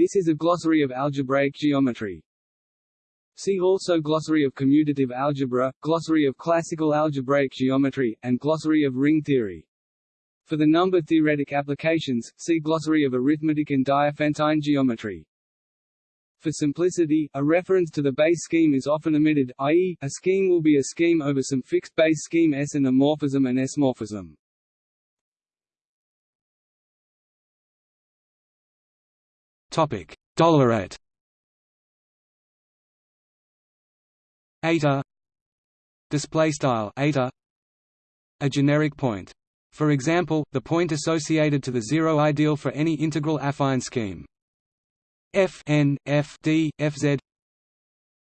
This is a glossary of algebraic geometry. See also Glossary of commutative algebra, Glossary of classical algebraic geometry, and Glossary of ring theory. For the number-theoretic applications, see Glossary of arithmetic and Diophantine geometry. For simplicity, a reference to the base scheme is often omitted, i.e., a scheme will be a scheme over some fixed base scheme S and a morphism and S-morphism. Topic: Dollarite. Eta. Display style eta. A generic point. For example, the point associated to the zero ideal for any integral affine scheme. F n f d f z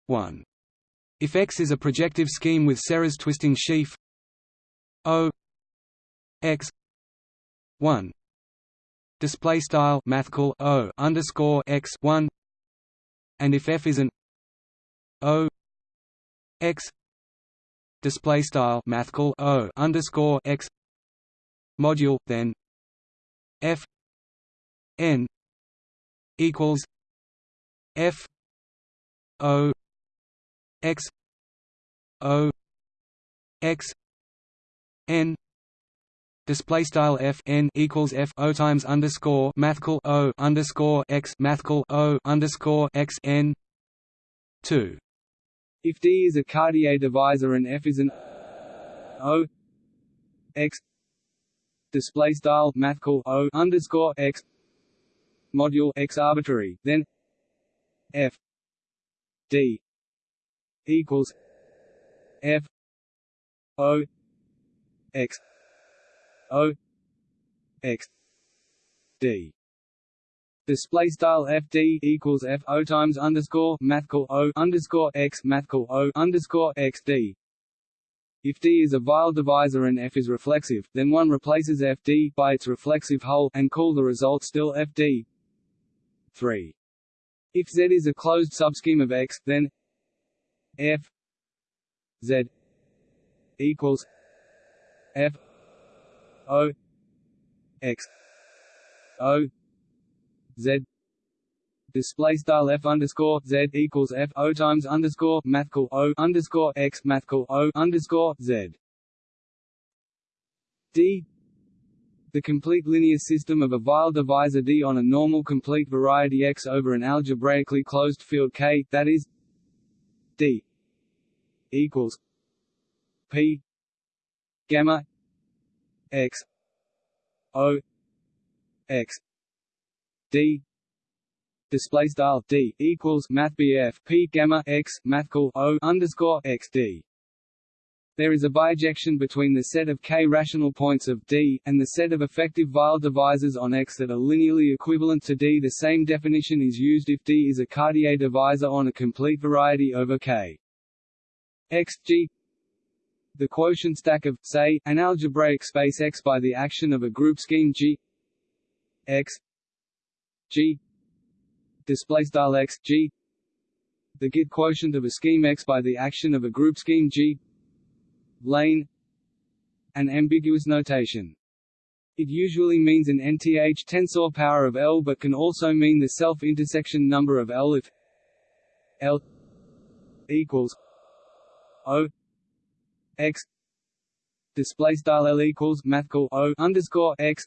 1. If X is a projective scheme with Serre's twisting sheaf O X 1 display style mathcal O underscore X 1 and if F is an O X display style mathcal O underscore X module then f n equals f o x o x n display style f n equals f o times underscore mathcal o underscore x mathcal o underscore x n two. If D is a Cartier divisor and F is an O x display style mathcal o underscore x module x arbitrary, then f d equals f o x o x d display style fd equals f o times underscore mathcal o underscore x mathcal o underscore x d if D is a Weyl divisor and F is reflexive, then one replaces Fd by its reflexive hull, and call the result still Fd. 3. If Z is a closed subscheme of X, then F Z equals F O X O Z display style f underscore z equals f o times underscore mathcal o underscore x mathcal o underscore z. D the complete linear system of a Weyl divisor D on a normal complete variety X over an algebraically closed field K, that is D equals P gamma X O X D display style d equals math p gamma x mathcal o underscore x d. There is a bijection between the set of k rational points of D, and the set of effective Weyl divisors on X that are linearly equivalent to D. The same definition is used if D is a Cartier divisor on a complete variety over K. X G the quotient stack of, say, an algebraic space X by the action of a group scheme G X G the Git quotient of a scheme X by the action of a group scheme G. Lane. An ambiguous notation. It usually means an nth tensor power of L but can also mean the self-intersection number of L if L equals O X display style L equals mathcal O underscore X.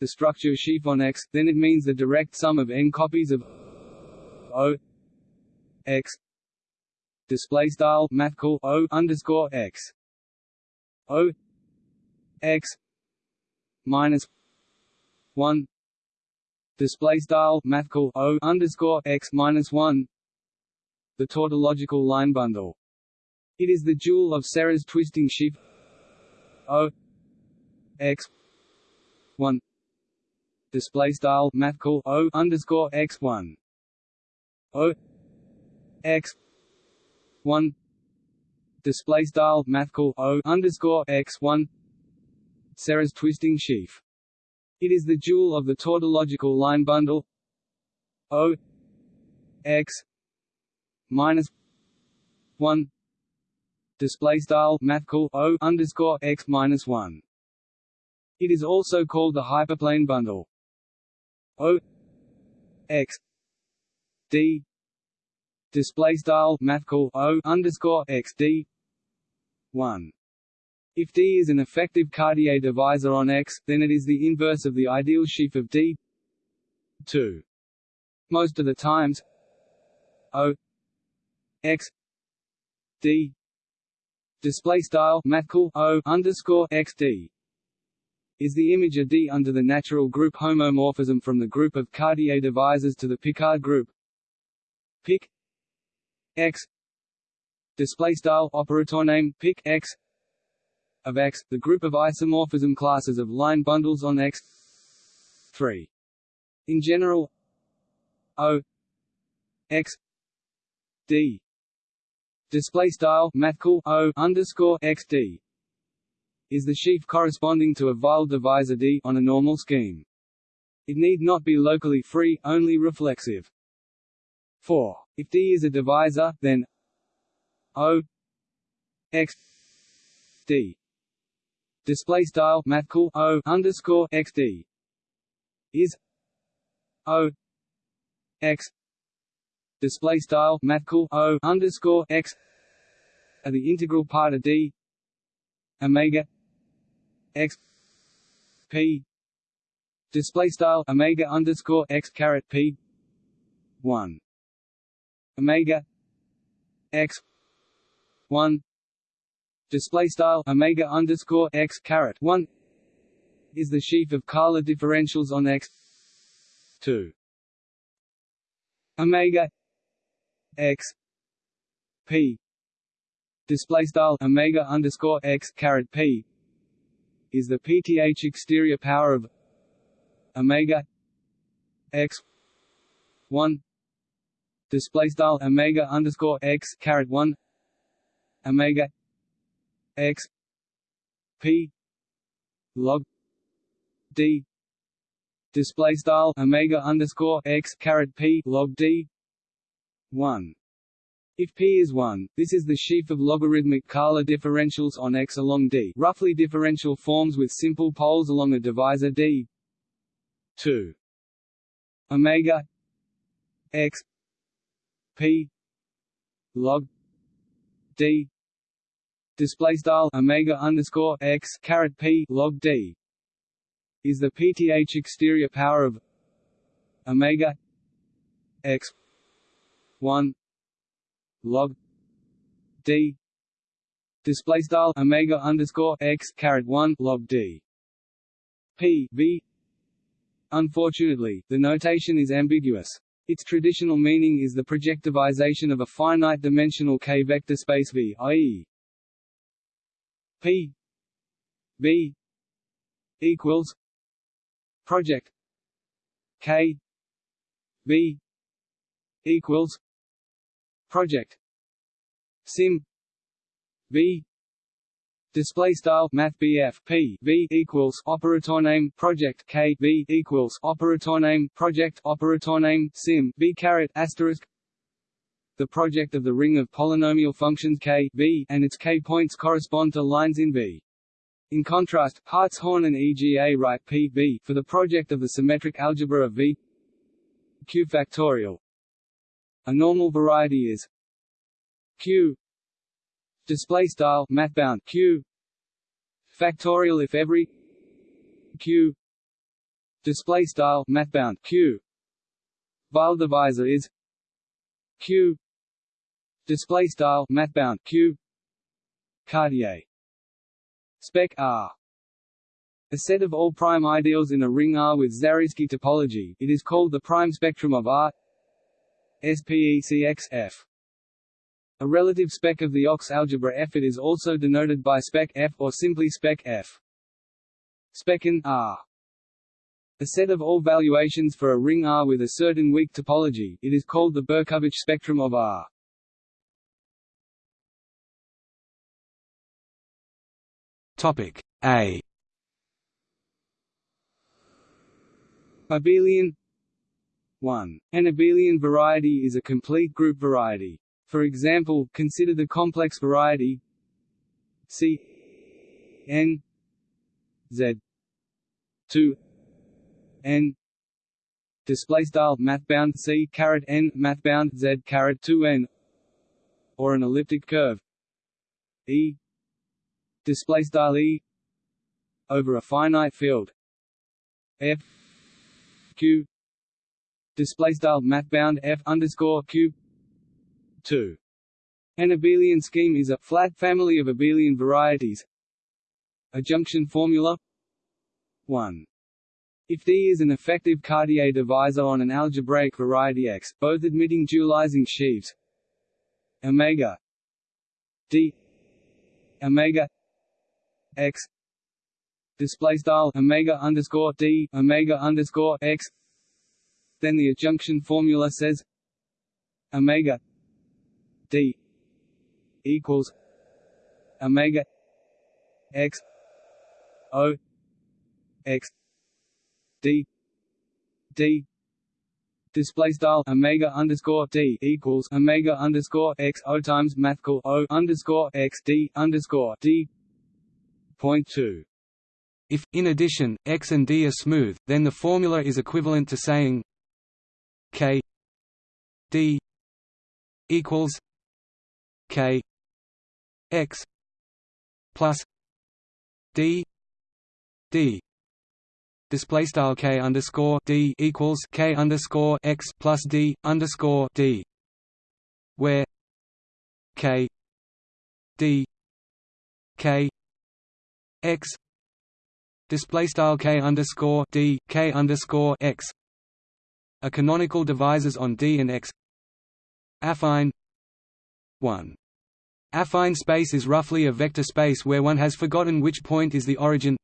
The structure sheaf on X, then it means the direct sum of n copies of O X display style mathcal O underscore X. O X minus one display style mathcal O underscore X minus one. The tautological line bundle. It is the jewel of Serre's twisting sheaf O X one. Display style mathcal o underscore x one. O x one. Display style mathcal o underscore x one. Serre's twisting sheaf. It is the jewel of the tautological line bundle. O x minus one display style mathcal o underscore x minus one. It is also called the hyperplane bundle. O x d display style mathcal o underscore x d one. If D is an effective Cartier divisor on X, then it is the inverse of the ideal sheaf of D 2. Most of the times O X D display style mathcal O underscore X D. Is the image of D under the natural group homomorphism from the group of Cartier divisors to the Picard group? Pic X. Display style operator name pic X. Of X, the group of isomorphism classes of line bundles on X. 3. In general, O X. D display style mathcal O underscore X D is the sheaf corresponding to a Weyl divisor D on a normal scheme. It need not be locally free, only reflexive. 4. If D is a divisor, then O X D display style mathcal O underscore X D is O X display style mathcal O underscore X are the integral part of D Omega X P display style Omega underscore X caret P one Omega X one display style omega underscore x caret one is the sheaf of Kähler differentials on x two omega x p. Display style omega underscore x caret p is the pth exterior power of omega x one. Display style omega underscore x caret one omega x p log d. Display style omega underscore x caret p log d one. If p is 1, this is the sheaf of logarithmic Kähler differentials on X along D roughly differential forms with simple poles along a divisor D. 2 omega x p log d. Display style omega underscore x caret p log d is the pth exterior power of omega x 1 log d display style omega underscore x caret 1 log d p v Unfortunately, the notation is ambiguous. Its traditional meaning is the projectivization of a finite-dimensional k-vector space V, i.e. P V equals project K V equals project. Sim. V. Display style Math P. V equals operator name project K. V equals operator name project operator name sim. V caret asterisk. The project of the ring of polynomial functions k v and its k points correspond to lines in V. In contrast, Hartshorne and EGA write P v for the project of the symmetric algebra of V. Q factorial. A normal variety is Q. Display style mathbound Q. Factorial if every Q. Display style mathbound Q. Weyl divisor is Q. Display style mathbound q. Cartier. Spec R. A set of all prime ideals in a ring R with Zariski topology, it is called the prime spectrum of R SPECX A relative spec of the Ox algebra F. It is also denoted by spec F or simply spec F. Specin R. A set of all valuations for a ring R with a certain weak topology, it is called the Berkovich spectrum of R. Topic A Abelian 1. An abelian variety is a complete group variety. For example, consider the complex variety C n z. 2 n. Display style mathbound c caret n mathbound z caret 2 n. Or an elliptic curve. E. Display style e. Over a finite field. F q display style mathbound f underscore cube 2 an abelian scheme is a flat family of abelian varieties. Adjunction formula 1 if D is an effective Cartier divisor on an algebraic variety X, both admitting dualizing sheaves omega D omega X display style omega underscore D omega underscore X then the adjunction formula says omega D equals omega X O X d d display style omega underscore d equals omega underscore x o times mathcal o underscore x d underscore d point two. If, in addition, x and d are smooth, then the formula is equivalent to saying k d equals k x plus d d. Display style k underscore d equals k underscore x plus d underscore d, where k d k x. Display style k underscore d k underscore x are canonical divisors on d and x. Affine one. Affine space is roughly a vector space where one has forgotten which point is the origin.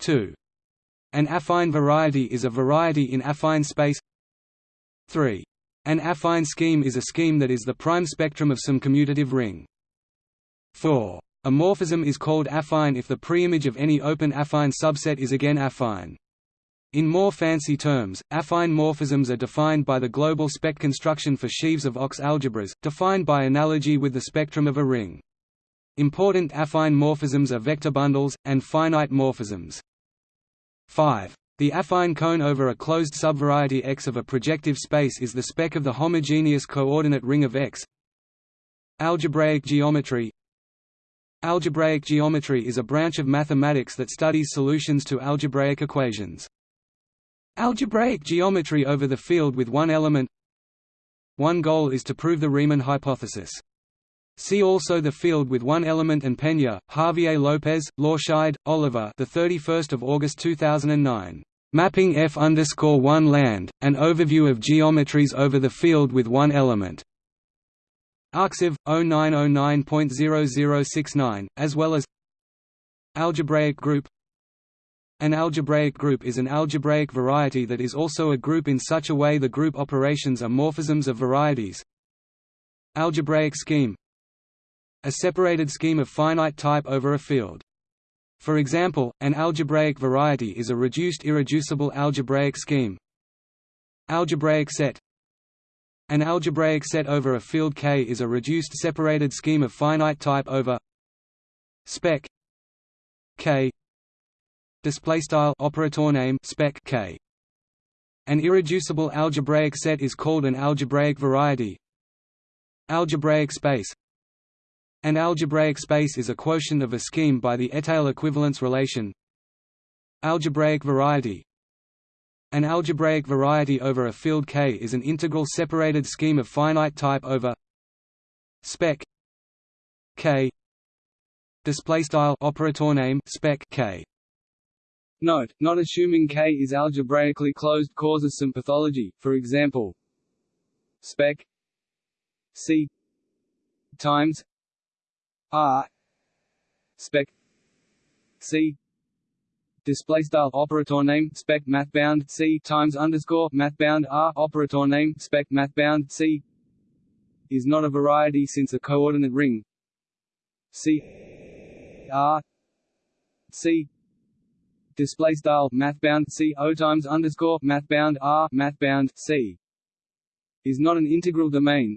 2. An affine variety is a variety in affine space 3. An affine scheme is a scheme that is the prime spectrum of some commutative ring. 4. A morphism is called affine if the preimage of any open affine subset is again affine. In more fancy terms, affine morphisms are defined by the global spec construction for sheaves of Ox algebras, defined by analogy with the spectrum of a ring. Important affine morphisms are vector bundles, and finite morphisms. 5. The affine cone over a closed subvariety X of a projective space is the spec of the homogeneous coordinate ring of X. Algebraic geometry Algebraic geometry is a branch of mathematics that studies solutions to algebraic equations. Algebraic geometry over the field with one element One goal is to prove the Riemann hypothesis. See also the field with one element and Peña, Javier López, Lorscheid, Oliver. The 31st of August 2009. Mapping F underscore one land, an overview of geometries over the field with one element. Arxiv 0909.0069, as well as Algebraic group An algebraic group is an algebraic variety that is also a group in such a way the group operations are morphisms of varieties. Algebraic scheme a separated scheme of finite type over a field. For example, an algebraic variety is a reduced irreducible algebraic scheme. Algebraic set An algebraic set over a field K is a reduced separated scheme of finite type over spec K display style operator name spec K. An irreducible algebraic set is called an algebraic variety. Algebraic space. An algebraic space is a quotient of a scheme by the étale equivalence relation. Algebraic variety. An algebraic variety over a field K is an integral separated scheme of finite type over spec K. Display style operator name spec K Note, not assuming K is algebraically closed causes some pathology, for example spec C times R spec C display style operator name spec mathbound C times underscore mathbound R operator name spec mathbound C is not a variety since a coordinate ring C R C display style mathbound C O times underscore mathbound R mathbound C is not an integral domain.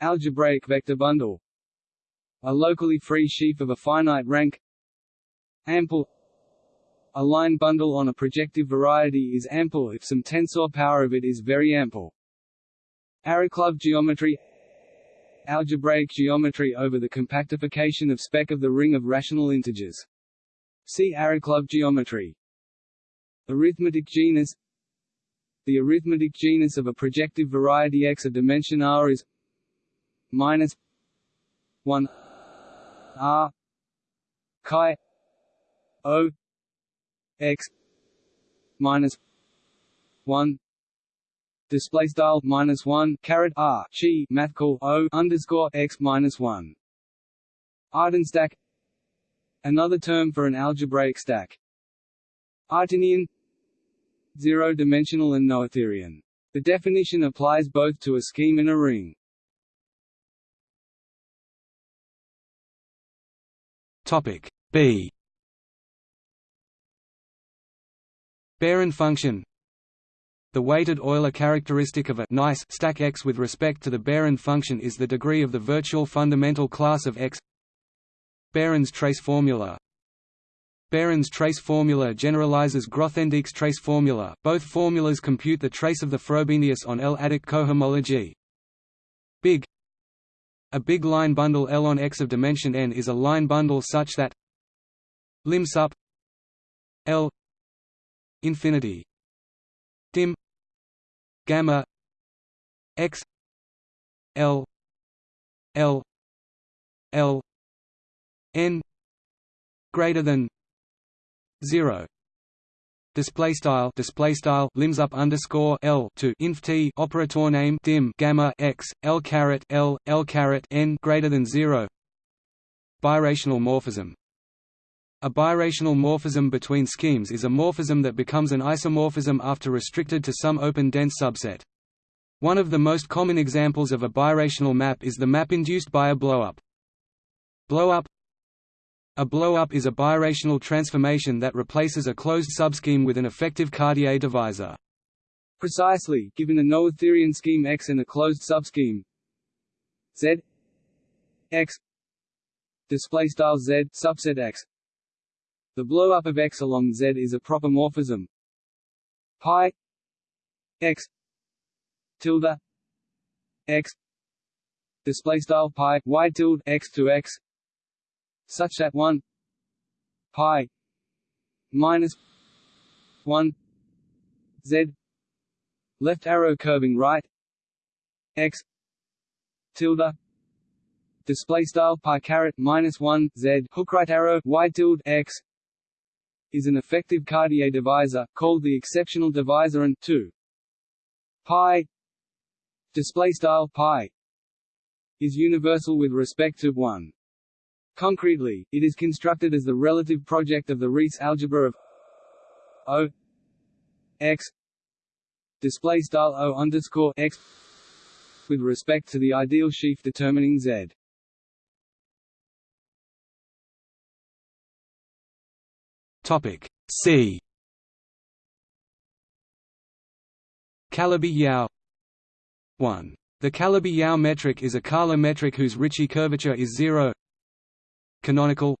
Algebraic vector bundle. A locally free sheaf of a finite rank. Ample. A line bundle on a projective variety is ample if some tensor power of it is very ample. Arakelov geometry. Algebraic geometry over the compactification of spec of the ring of rational integers. See Arakelov geometry. Arithmetic genus The arithmetic genus of a projective variety X of dimension R is minus 1 R chi O X minus 1 display style minus one caret r chi math call o underscore x minus one. Artin-stack Another term for an algebraic stack. Artinian Zero-dimensional and noetherian. The definition applies both to a scheme and a ring. Topic B. Behrend function the weighted Euler characteristic of a nice stack X with respect to the Behrend function is the degree of the virtual fundamental class of X. Behrend's trace formula Behrend's trace formula generalizes Grothendieck's trace formula. Both formulas compute the trace of the Frobenius on L-adic cohomology. Big A big line bundle L on X of dimension n is a line bundle such that lim sup L infinity dim gamma x l l l n greater than 0 display style display style limbs up underscore l to inf t operator name dim gamma x l caret l l caret n greater than 0 birational morphism a birational morphism between schemes is a morphism that becomes an isomorphism after restricted to some open dense subset. One of the most common examples of a birational map is the map induced by a blowup. Blowup A blowup is a birational transformation that replaces a closed subscheme with an effective Cartier divisor. Precisely, given a noetherian scheme X and a closed subscheme Z X display style Z subset X the blowup of X along Z is a proper morphism pi X tilde X display style pi y tilde X to X such that 1 pi minus 1 Z left arrow curving right X tilde display style pi caret minus 1 z hook right arrow y tilde x is an effective Cartier divisor, called the exceptional divisor and 2 pi display style pi is universal with respect to 1. Concretely, it is constructed as the relative project of the Rees algebra of O x display style O underscore x with respect to the ideal sheaf determining Z. Topic C. Calabi-Yau 1. The Calabi-Yau metric is a Kähler metric whose Ricci curvature is zero. Canonical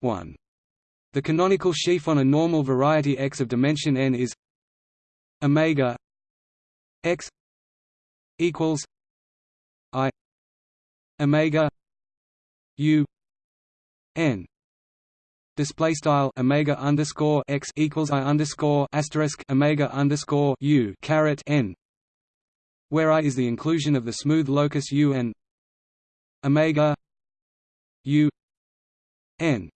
1. The canonical sheaf on a normal variety X of dimension n is omega X equals I omega U n display style omega underscore x equals i underscore asterisk omega underscore u caret n, where i is the inclusion of the smooth locus u and omega u n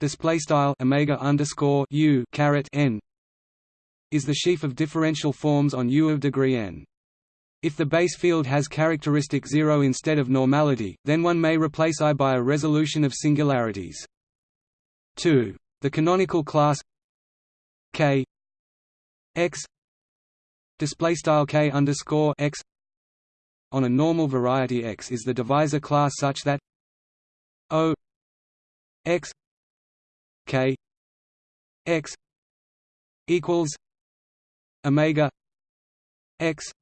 display style omega underscore u caret n is the sheaf of differential forms on U of degree n. If the base field has characteristic zero instead of normality, then one may replace I by a resolution of singularities. 2. The canonical class K X display style K underscore X on a normal variety X is the divisor class such that O X K X equals Omega X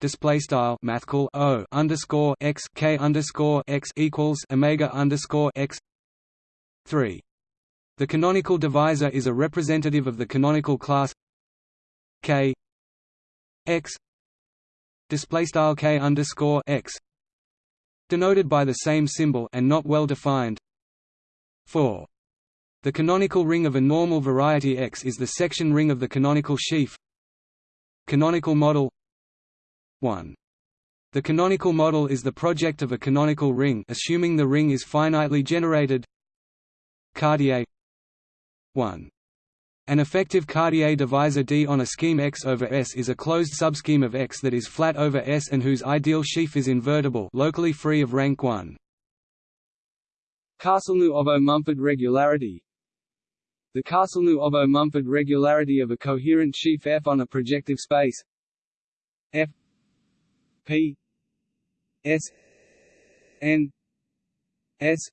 display style math O underscore X K underscore X equals Omega underscore X 3 The canonical divisor is a representative of the canonical class K X display style K underscore X denoted by the same symbol and not well defined. 4 the canonical ring of a normal variety X is the section ring of the canonical sheaf. Canonical model. 1. The canonical model is the project of a canonical ring assuming the ring is finitely generated. Cartier. 1. An effective Cartier divisor D on a scheme X over S is a closed subscheme of X that is flat over S and whose ideal sheaf is invertible locally free of rank 1. Castelnuovo-Mumford regularity. The Castelnuovo-Mumford regularity of a coherent sheaf F on a projective space. F. P. S. N. S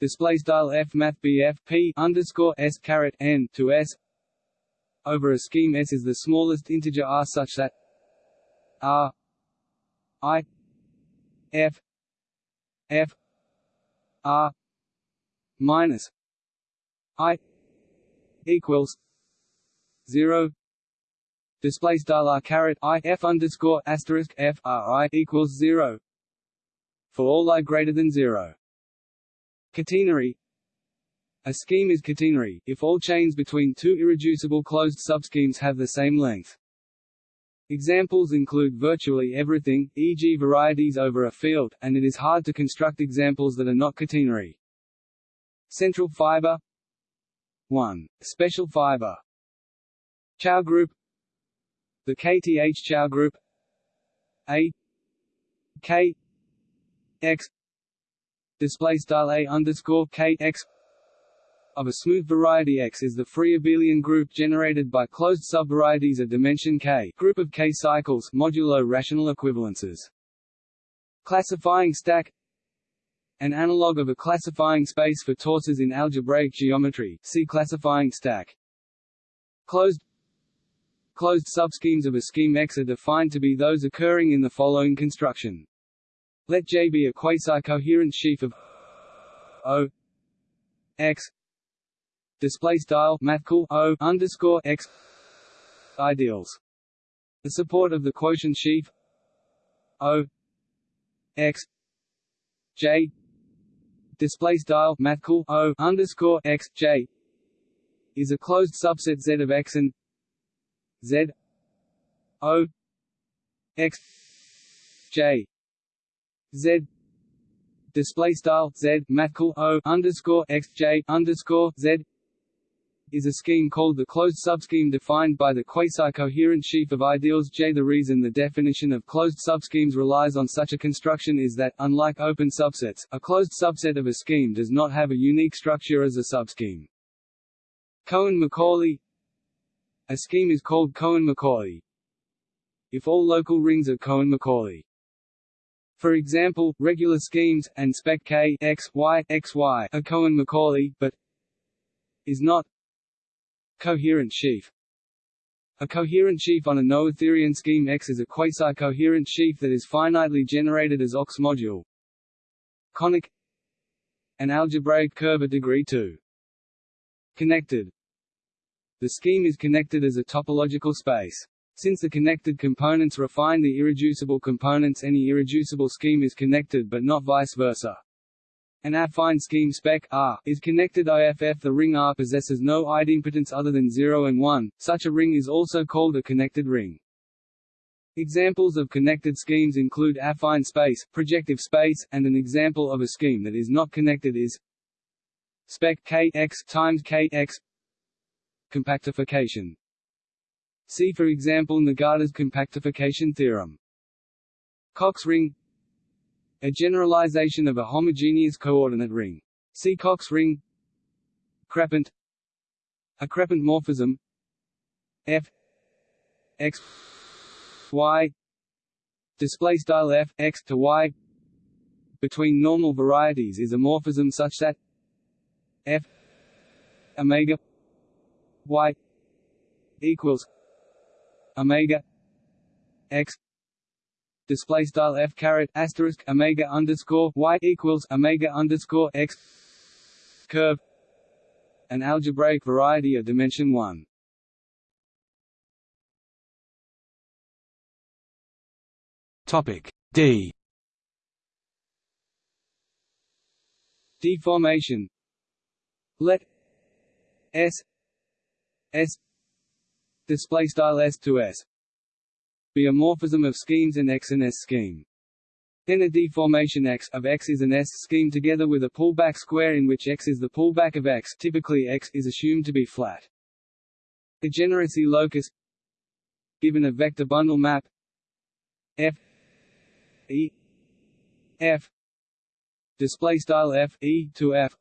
display style f math bf p underscore s caret n to s. Over a scheme S is the smallest integer r such that r i f f r minus i equals zero. Display style r caret i f underscore asterisk f r i equals zero. For all i greater than zero. Catenary A scheme is catenary, if all chains between two irreducible closed subschemes have the same length. Examples include virtually everything, e.g. varieties over a field, and it is hard to construct examples that are not catenary. Central fiber 1. Special fiber Chow group The KTH Chow group A K X display style a underscore k x of a smooth variety X is the free abelian group generated by closed subvarieties of dimension k group of k cycles modulo rational equivalences. Classifying stack An analog of a classifying space for torsors in algebraic geometry see classifying stack. Closed Closed subschemes of a scheme X are defined to be those occurring in the following construction. Let J be a quasi-coherent sheaf of O X. Display style mathcal O underscore X. Ideals. The support of the quotient sheaf O X. J. Display style mathcal O underscore X. J. Is a closed subset Z of X and Z O X. J Z display style Z mathcal O underscore x J underscore Z is a scheme called the closed subscheme defined by the quasi-coherent sheaf of ideals J. The reason the definition of closed subschemes relies on such a construction is that, unlike open subsets, a closed subset of a scheme does not have a unique structure as a subscheme. Cohen-Macaulay A scheme is called Cohen-Macaulay if all local rings are Cohen-Macaulay. For example, regular schemes, and spec K x, y, x, y are Cohen-Macaulay, but is not coherent sheaf. A coherent sheaf on a noetherian scheme X is a quasi-coherent sheaf that is finitely generated as OX module. Conic An algebraic curve of degree 2. Connected The scheme is connected as a topological space. Since the connected components refine the irreducible components any irreducible scheme is connected but not vice versa. An affine scheme spec R is connected IFF. The ring R possesses no idempotence other than 0 and 1. Such a ring is also called a connected ring. Examples of connected schemes include affine space, projective space, and an example of a scheme that is not connected is spec K x times K x compactification. See for example Nagata's compactification theorem. Cox ring. A generalization of a homogeneous coordinate ring. See Cox ring. Crepant A crepant morphism. F. X. Y. Display style F X to Y. Between normal varieties is a morphism such that F. Omega Y. equals omega x display style f caret asterisk omega underscore y equals omega underscore x curve an algebraic variety of dimension 1. Topic D. Deformation. Let S S display style S to S. Be a morphism of schemes in X and S scheme. Then a deformation X of X is an S scheme together with a pullback square in which X is the pullback of X. Typically X is assumed to be flat. Degeneracy locus. Given a vector bundle map. F. E. F. Display style F E to F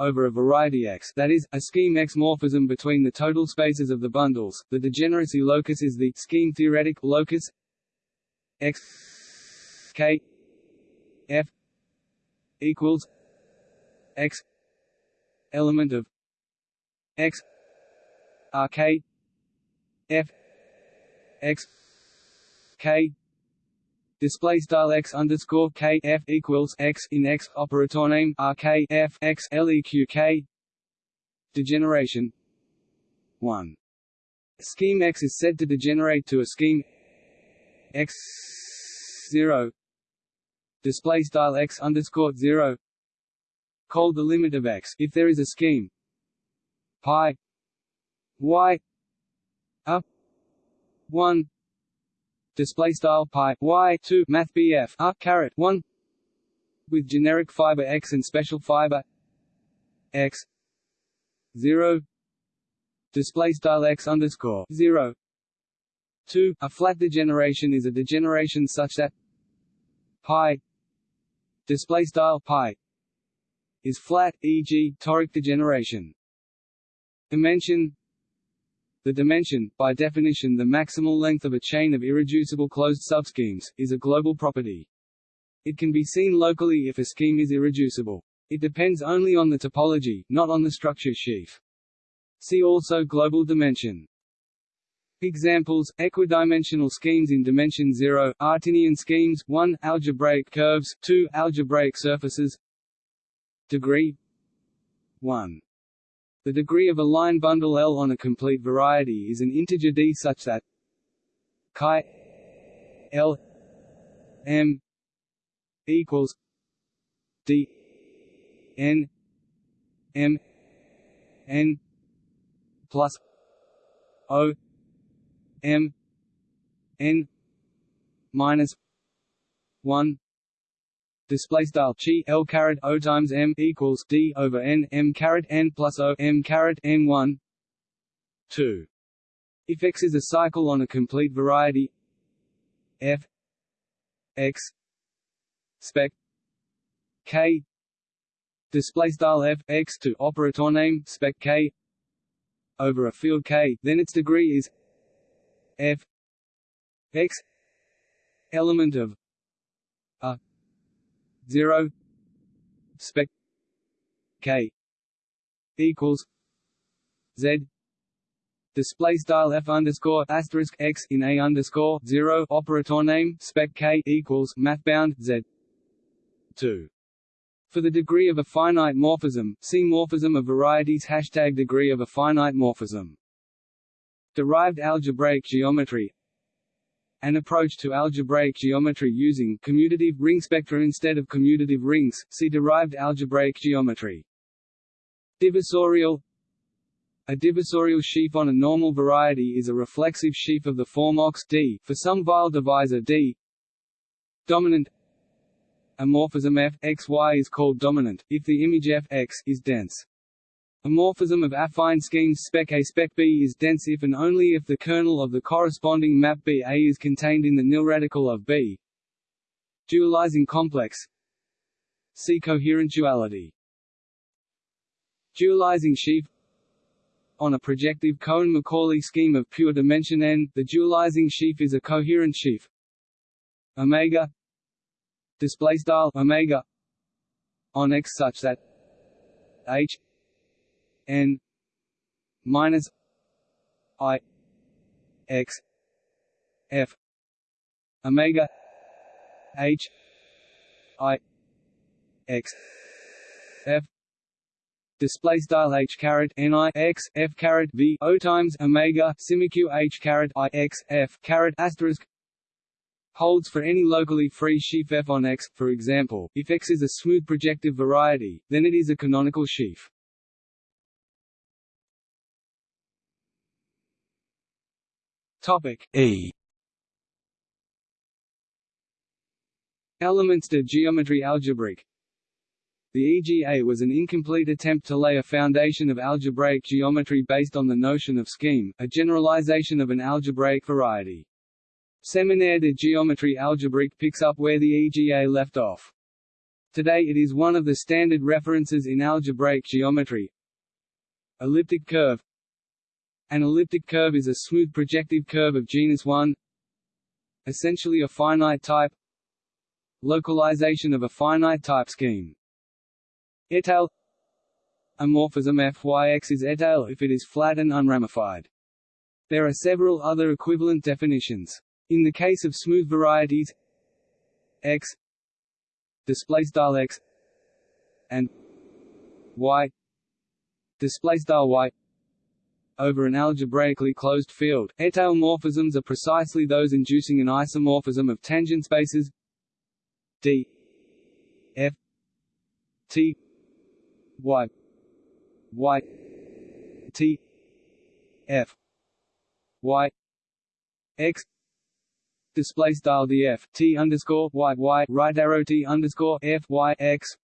over a variety X that is, a scheme X morphism between the total spaces of the bundles. The degeneracy locus is the scheme theoretic locus X K F equals X element of X R K F X K display style x underscore k f equals x in x operator name r k f x leq k. Degeneration. 1 scheme x is said to degenerate to a scheme x 0 display style x underscore 0 called the limit of x. If there is a scheme pi y up 1 display style pi y 2 math BF r caret 1 with generic fiber x and special fiber x 0 display style x underscore 0 2 a flat degeneration is a degeneration such that pi display style pi is flat e.g. toric degeneration dimension the dimension, by definition the maximal length of a chain of irreducible closed subschemes, is a global property. It can be seen locally if a scheme is irreducible. It depends only on the topology, not on the structure sheaf. See also global dimension. Examples: equidimensional schemes in dimension 0, Artinian schemes 1, algebraic curves 2, algebraic surfaces Degree 1 the degree of a line bundle L on a complete variety is an integer d such that chi L M equals D N M N plus O M N minus one display style chi l caret o times m equals d over n m caret n plus o m caret n one two. If X is a cycle on a complete variety f x spec k display style f x to operator name spec k over a field k, then its degree is f x element of 0 spec k equals z display style f underscore asterisk x in a underscore zero operator name spec k equals math bound z two. For the degree of a finite morphism, see morphism of varieties hashtag degree of a finite morphism. Derived algebraic geometry an approach to algebraic geometry using commutative ring spectra instead of commutative rings, see derived algebraic geometry. Divisorial A divisorial sheaf on a normal variety is a reflexive sheaf of the form OX D for some Weyl divisor D. Dominant A morphism f x y is called dominant, if the image f x is dense. A morphism of affine schemes spec A spec B is dense if and only if the kernel of the corresponding map B A is contained in the nilradical of B. Dualizing complex. See coherent duality. Dualizing sheaf. On a projective Cohen-Macaulay scheme of pure dimension n, the dualizing sheaf is a coherent sheaf. Omega. Display style omega. On X such that H n minus i x f omega h i x f display style h caret n i x f caret v o times omega simiq h caret i x f caret asterisk holds for any locally free sheaf f on X. For example, if X is a smooth projective variety, then it is a canonical sheaf. Topic E Elements de geometry algebraique The EGA was an incomplete attempt to lay a foundation of algebraic geometry based on the notion of scheme, a generalization of an algebraic variety. Séminaire de géométrie algébrique picks up where the EGA left off. Today it is one of the standard references in algebraic geometry. Elliptic curve An elliptic curve is a smooth projective curve of genus 1 essentially a finite type localization of a finite type scheme. Étale A morphism fyx is étale if it is flat and unramified. There are several other equivalent definitions. In the case of smooth varieties x x and y y over an algebraically closed field, étale morphisms are precisely those inducing an isomorphism of tangent spaces. D. F. T. Y. Y. T. F. Y. X. Display style df t underscore y y right arrow t underscore f y x,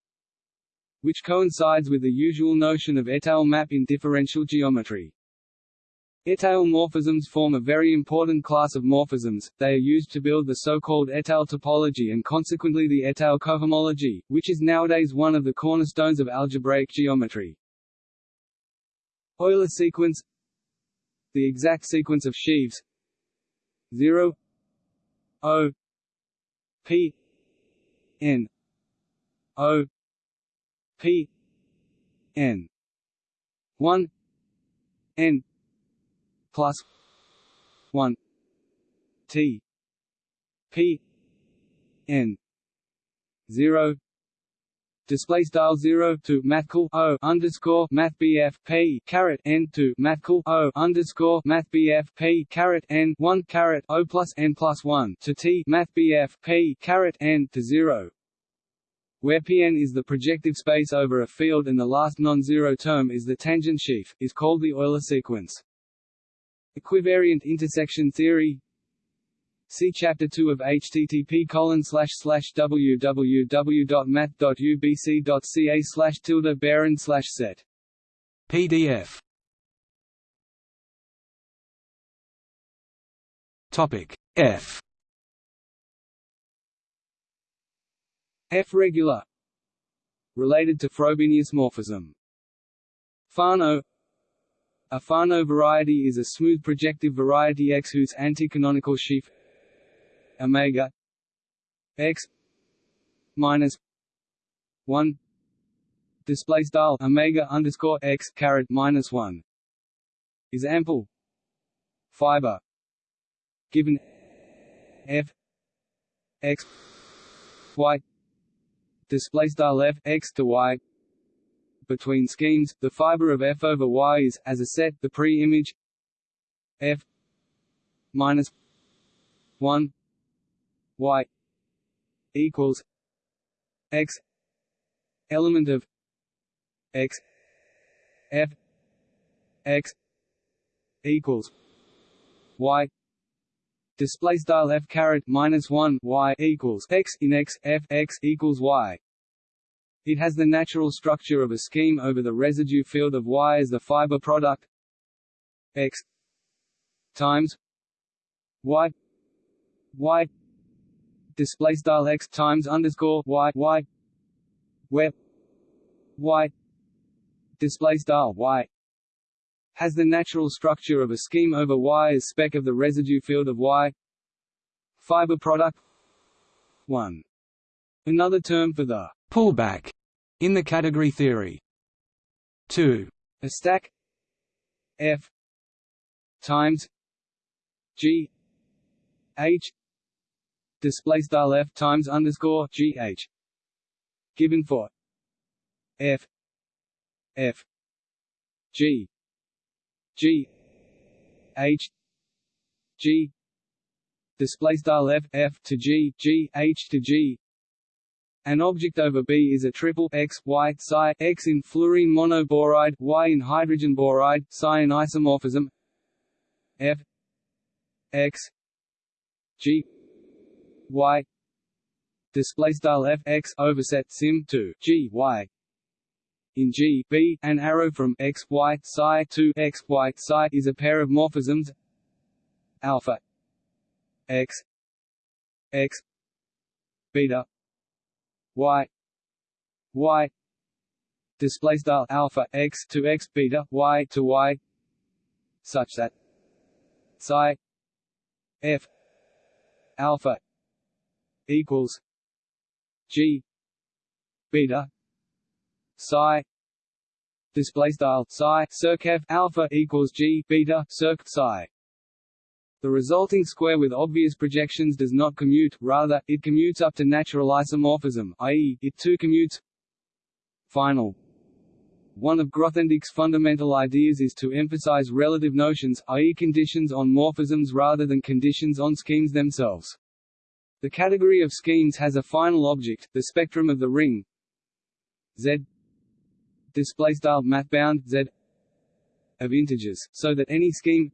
which coincides with the usual notion of étale map in differential geometry. Étale morphisms form a very important class of morphisms, they are used to build the so-called étale topology and consequently the étale cohomology, which is nowadays one of the cornerstones of algebraic geometry. Euler sequence. The exact sequence of sheaves. 0 O. P. N. O. P. N. One. N plus one T P N zero display style 0 to mathcal o underscore math bf p caret n to mathcal o underscore math bf p caret n 1 caret o plus n plus 1 to t math bf p caret n to 0 where Pn is the projective space over a field and the last non-zero term is the tangent sheaf, is called the Euler sequence. Equivariant intersection theory. See Chapter 2 of http www.math.ubc.ca slash tilde behrend slash set. PDF Topic F. F regular. Related to Frobenius morphism. Fano A Fano variety is a smooth projective variety X whose anticanonical sheaf omega x minus one display style omega underscore x caret minus one is ample fiber given f x y display style f x to y between schemes the fiber of f over y is as a set the pre-image f minus 1 y equals x element of x f x equals y display style f caret minus 1 y equals x in x f x equals y it has the natural structure of a scheme over the residue field of y as the fiber product. X times y. Y. Display style x times underscore y. Y. Where y. Display style y. Has the natural structure of a scheme over y as spec of the residue field of y. Fiber product. 1 another term for the pullback in the category theory. 2 a stack f times g h display style f times underscore g h given for f f g g h g display style f f to g g h to g an object over B is a triple X, Y, psi X in fluorine monoboride, Y in hydrogen boride, psi in isomorphism. F X G Y display style F X overset sim to G Y in G B an arrow from X Y psi to X Y psi is a pair of morphisms. Alpha X X beta y. Y. Display style alpha x to x beta y to y. Such that psi f alpha equals g beta psi display style psi circ alpha equals g beta circ psi the resulting square with obvious projections does not commute, rather, it commutes up to natural isomorphism i.e., it too commutes Final One of Grothendieck's fundamental ideas is to emphasize relative notions, i.e. conditions on morphisms rather than conditions on schemes themselves. The category of schemes has a final object, the spectrum of the ring Z mathbound Z of integers, so that any scheme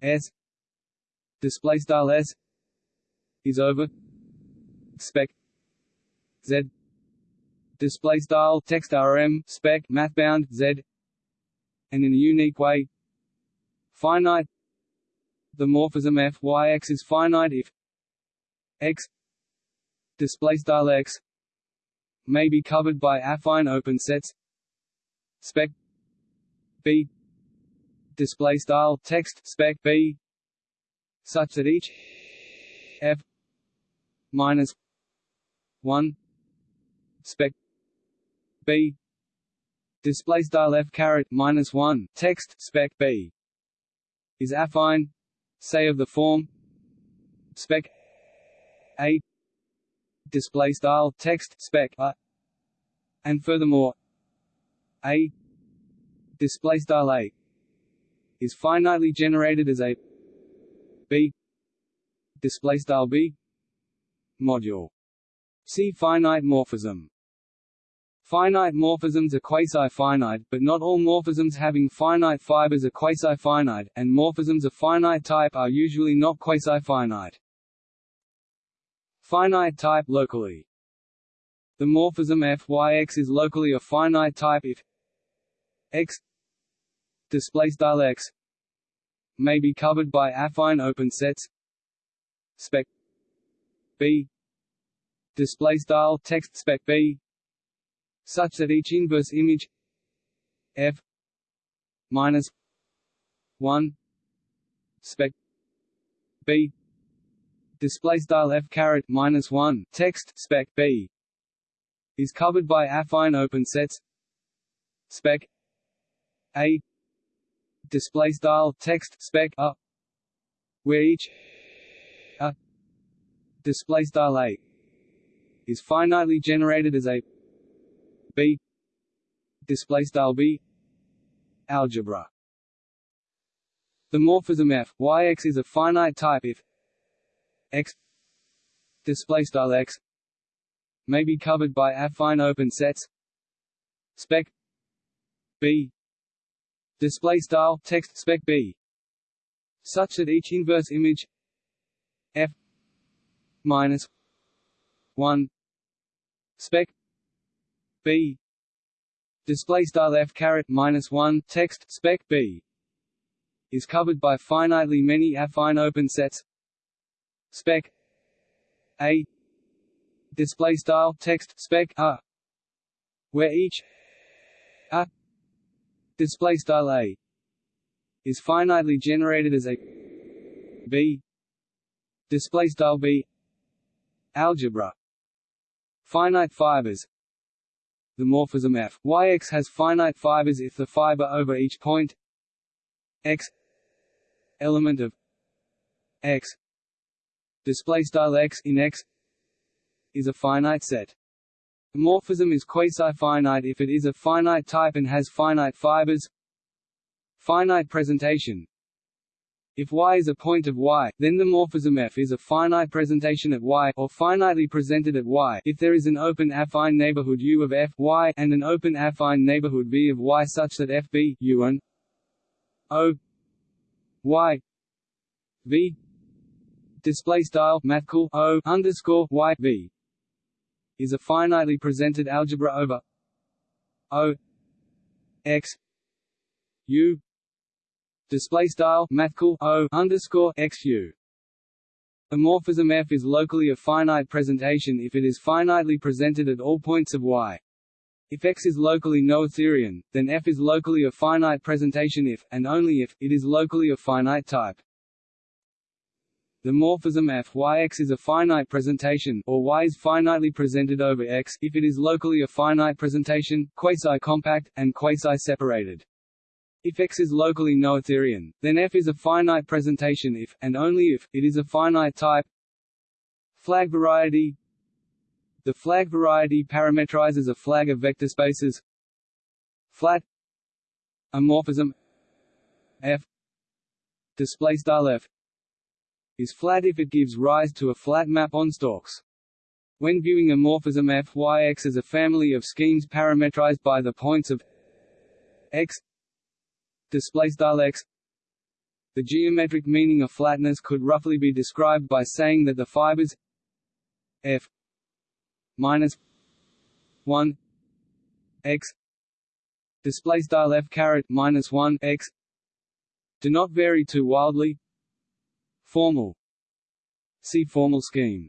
S display style s is over. Spec z. Display style text rm spec mathbound z. And in a unique way. Finite. The morphism f y x is finite if x display style x may be covered by affine open sets. Spec b. Display style text spec b such that each f minus 1 spec b display style f caret minus 1 text spec b is affine say of the form spec a display style text spec a and furthermore a display style a is finitely generated as a b display style b. Module. See finite morphism. Finite morphisms are quasi-finite, but not all morphisms having finite fibers are quasi-finite, and morphisms of finite type are usually not quasi-finite. Finite type locally. The morphism f(y)x is locally a finite type if x display style x may be covered by affine open sets. Spec b. Display style text spec b. Such that each inverse image f minus 1 spec b. Display style f caret minus 1 text spec b. Is covered by affine open sets. Spec a display style text spec a where each a display style a is finitely generated as a b display style b algebra. The morphism f y x is a finite type if x display style x may be covered by affine open sets spec b display style text spec b. Such that each inverse image f minus 1 spec b. Display style f caret minus 1 text spec b. Is covered by finitely many affine open sets. Spec a. Display style text spec a. Where each display style a is finitely generated as a b display style b algebra. Finite fibers. The morphism f yx has finite fibers if the fiber over each point. X element of x. Display style x in x is a finite set morphism is quasi-finite if it is a finite type and has finite fibers. Finite presentation. If Y is a point of Y, then the morphism F is a finite presentation at Y or finitely presented at Y. If there is an open affine neighborhood U of F y and an open affine neighborhood V of Y such that F B U and O Y V display style O underscore Y V is a finitely presented algebra over O X U display style mathcal O underscore X U a morphism F is locally a finite presentation if it is finitely presented at all points of Y. If X is locally noetherian, then F is locally a finite presentation if, and only if, it is locally a finite type. The morphism f yx is a finite presentation, or y is finitely presented over x if it is locally a finite presentation, quasi-compact, and quasi-separated. If X is locally noetherian, then F is a finite presentation if, and only if, it is a finite type. Flag variety The flag variety parametrizes a flag of vector spaces. Flat A morphism F display style F is flat if it gives rise to a flat map on stalks. When viewing a morphism f y x as a family of schemes parametrized by the points of x x, the geometric meaning of flatness could roughly be described by saying that the fibers f minus 1 x display style f caret minus 1 x do not vary too wildly Formal. See formal scheme.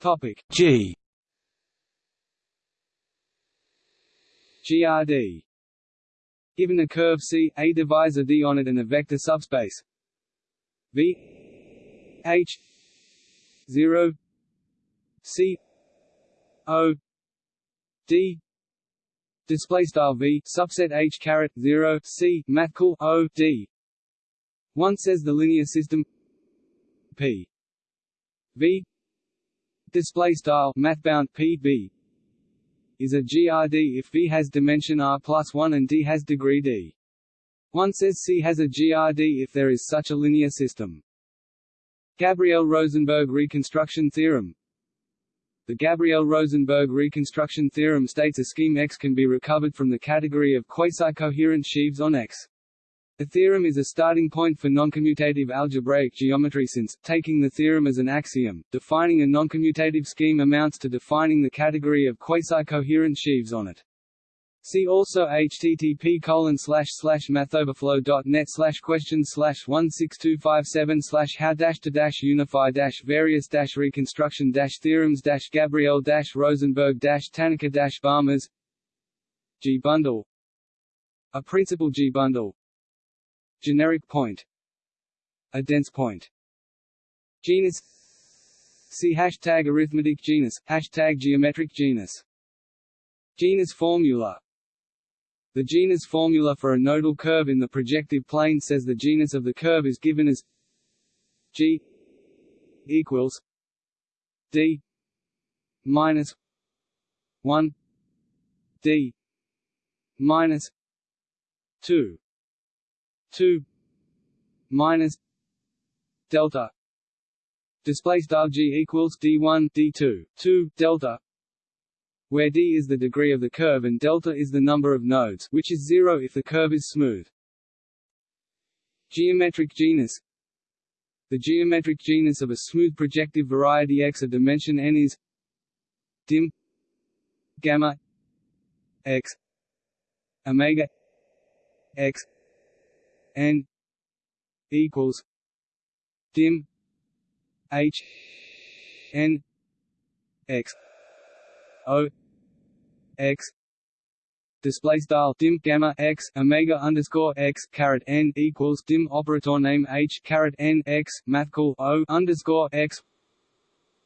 Topic. G. GRD Given a curve C, a divisor D on it and a vector subspace. V. H. zero. C. O. D display style v subset h caret 0 c mathcal o d. One says the linear system p. V. Display style mathbound p v is a grd if v has dimension r plus 1 and d has degree d. One says c has a grd if there is such a linear system. Gabriel-Rosenberg reconstruction theorem the Gabriel-Rosenberg reconstruction theorem states a scheme X can be recovered from the category of quasi-coherent sheaves on X. The theorem is a starting point for noncommutative algebraic geometry since, taking the theorem as an axiom, defining a noncommutative scheme amounts to defining the category of quasi-coherent sheaves on it. See also http colon slash slash mathoverflow.net slash questions slash one six two five seven slash how dash to dash unify dash various dash reconstruction dash theorems dash Gabriel dash Rosenberg dash Tanaka dash Balmers G bundle. A principal G bundle. Generic point. A dense point. Genus. See hashtag arithmetic genus, hashtag geometric genus. Genus formula the genus formula for a nodal curve in the projective plane says the genus of the curve is given as g equals d minus 1 d minus 2 2 minus delta. Display style g equals d1 d2 2 delta where d is the degree of the curve and delta is the number of nodes, which is zero if the curve is smooth. Geometric genus The geometric genus of a smooth projective variety X of dimension n is dim gamma x omega x n equals dim h n x O X display style dim gamma x omega underscore x caret n equals dim operator name h caret n x mathcal o underscore x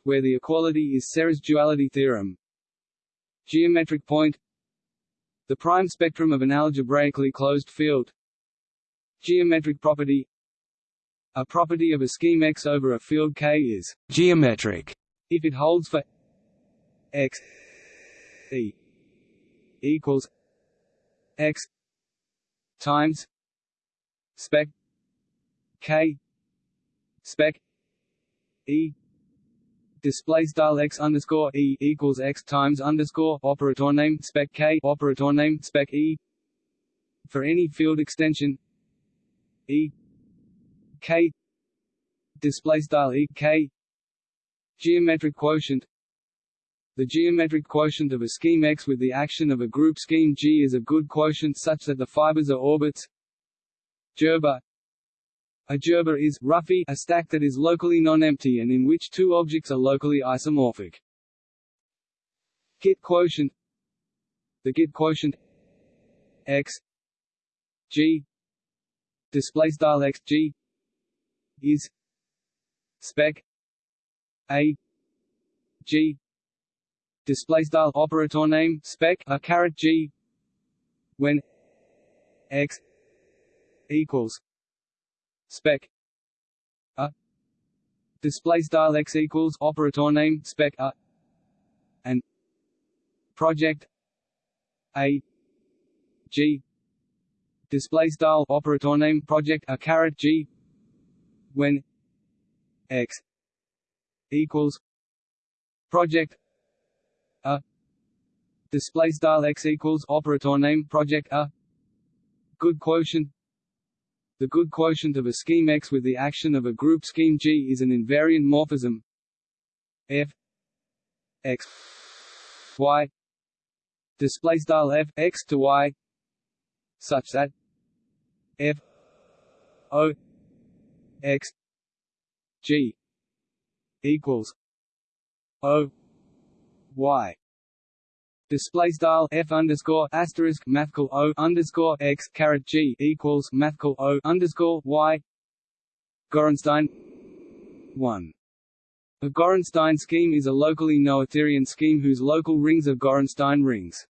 where the equality is Serre's duality theorem. Geometric point. The prime spectrum of an algebraically closed field. Geometric property. A property of a scheme X over a field K is geometric. If it holds for X E equals X times spec K spec E display style x underscore e equals x times underscore operator name spec k operator name spec e for any field extension e k display style e k geometric quotient the geometric quotient of a scheme X with the action of a group scheme G is a good quotient such that the fibers are orbits. Gerbe. A gerbe is roughly a stack that is locally non-empty and in which two objects are locally isomorphic. Git quotient. The Git quotient x g display style x g is spec a g display style operator name spec a caret g. When x equals spec a display style x equals operator name spec a and project a g. Display style operator name project a caret g. When x equals project a. Display style x equals operator name project a. Good quotient. The good quotient of a scheme X with the action of a group scheme G is an invariant morphism. F. X. Y. Display style f x to y. Such that f. O. X. G. Equals o y display style f underscore asterisk mathcal o underscore x caret g equals mathcal o underscore y. Gorenstein one. A Gorenstein scheme is a locally noetherian scheme whose local rings are Gorenstein rings.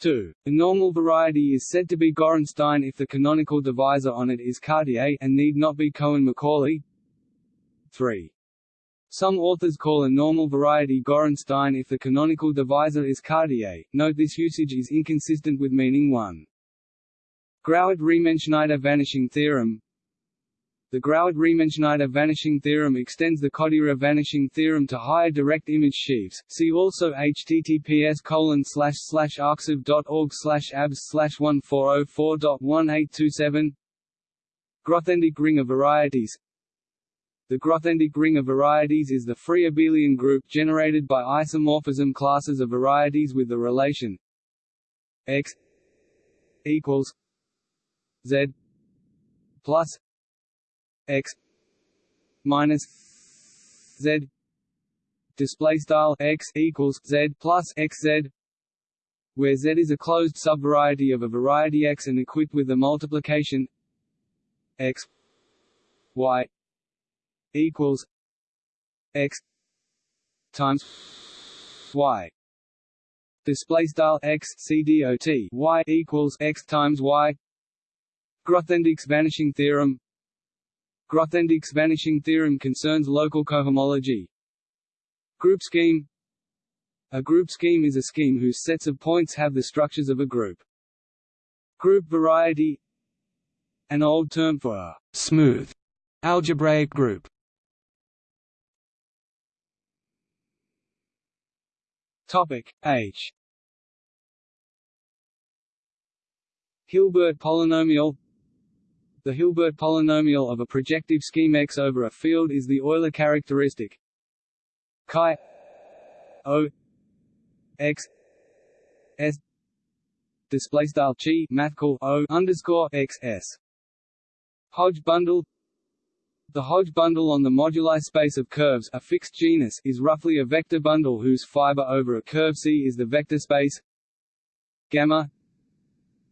2. A normal variety is said to be Gorenstein if the canonical divisor on it is Cartier and need not be Cohen-Macaulay. 3. Some authors call a normal variety Gorenstein if the canonical divisor is Cartier. Note this usage is inconsistent with meaning 1. Grauert-Riemenschneider vanishing theorem The Grauert-Riemenschneider vanishing theorem extends the Kodaira vanishing theorem to higher direct image sheaves. See also https colon slash slash arxiv.org slash abs slash 1404.1827 Grothendieck ring of varieties the Grothendieck ring of varieties is the free abelian group generated by isomorphism classes of varieties with the relation x equals z plus x minus z display style x equals z plus xz where z is a closed subvariety of a variety x and equipped with the multiplication x y equals x times y. Display style equals x times y. Grothendieck's vanishing theorem. Grothendieck's vanishing theorem concerns local cohomology. Group scheme. A group scheme is a scheme whose sets of points have the structures of a group. Group variety. An old term for a smooth algebraic group Topic H. Hilbert polynomial. The Hilbert polynomial of a projective scheme X over a field is the Euler characteristic. Chi O X S display style chi mathcal O underscore X S. Hodge bundle the Hodge bundle on the moduli space of curves a fixed genus is roughly a vector bundle whose fiber over a curve C is the vector space gamma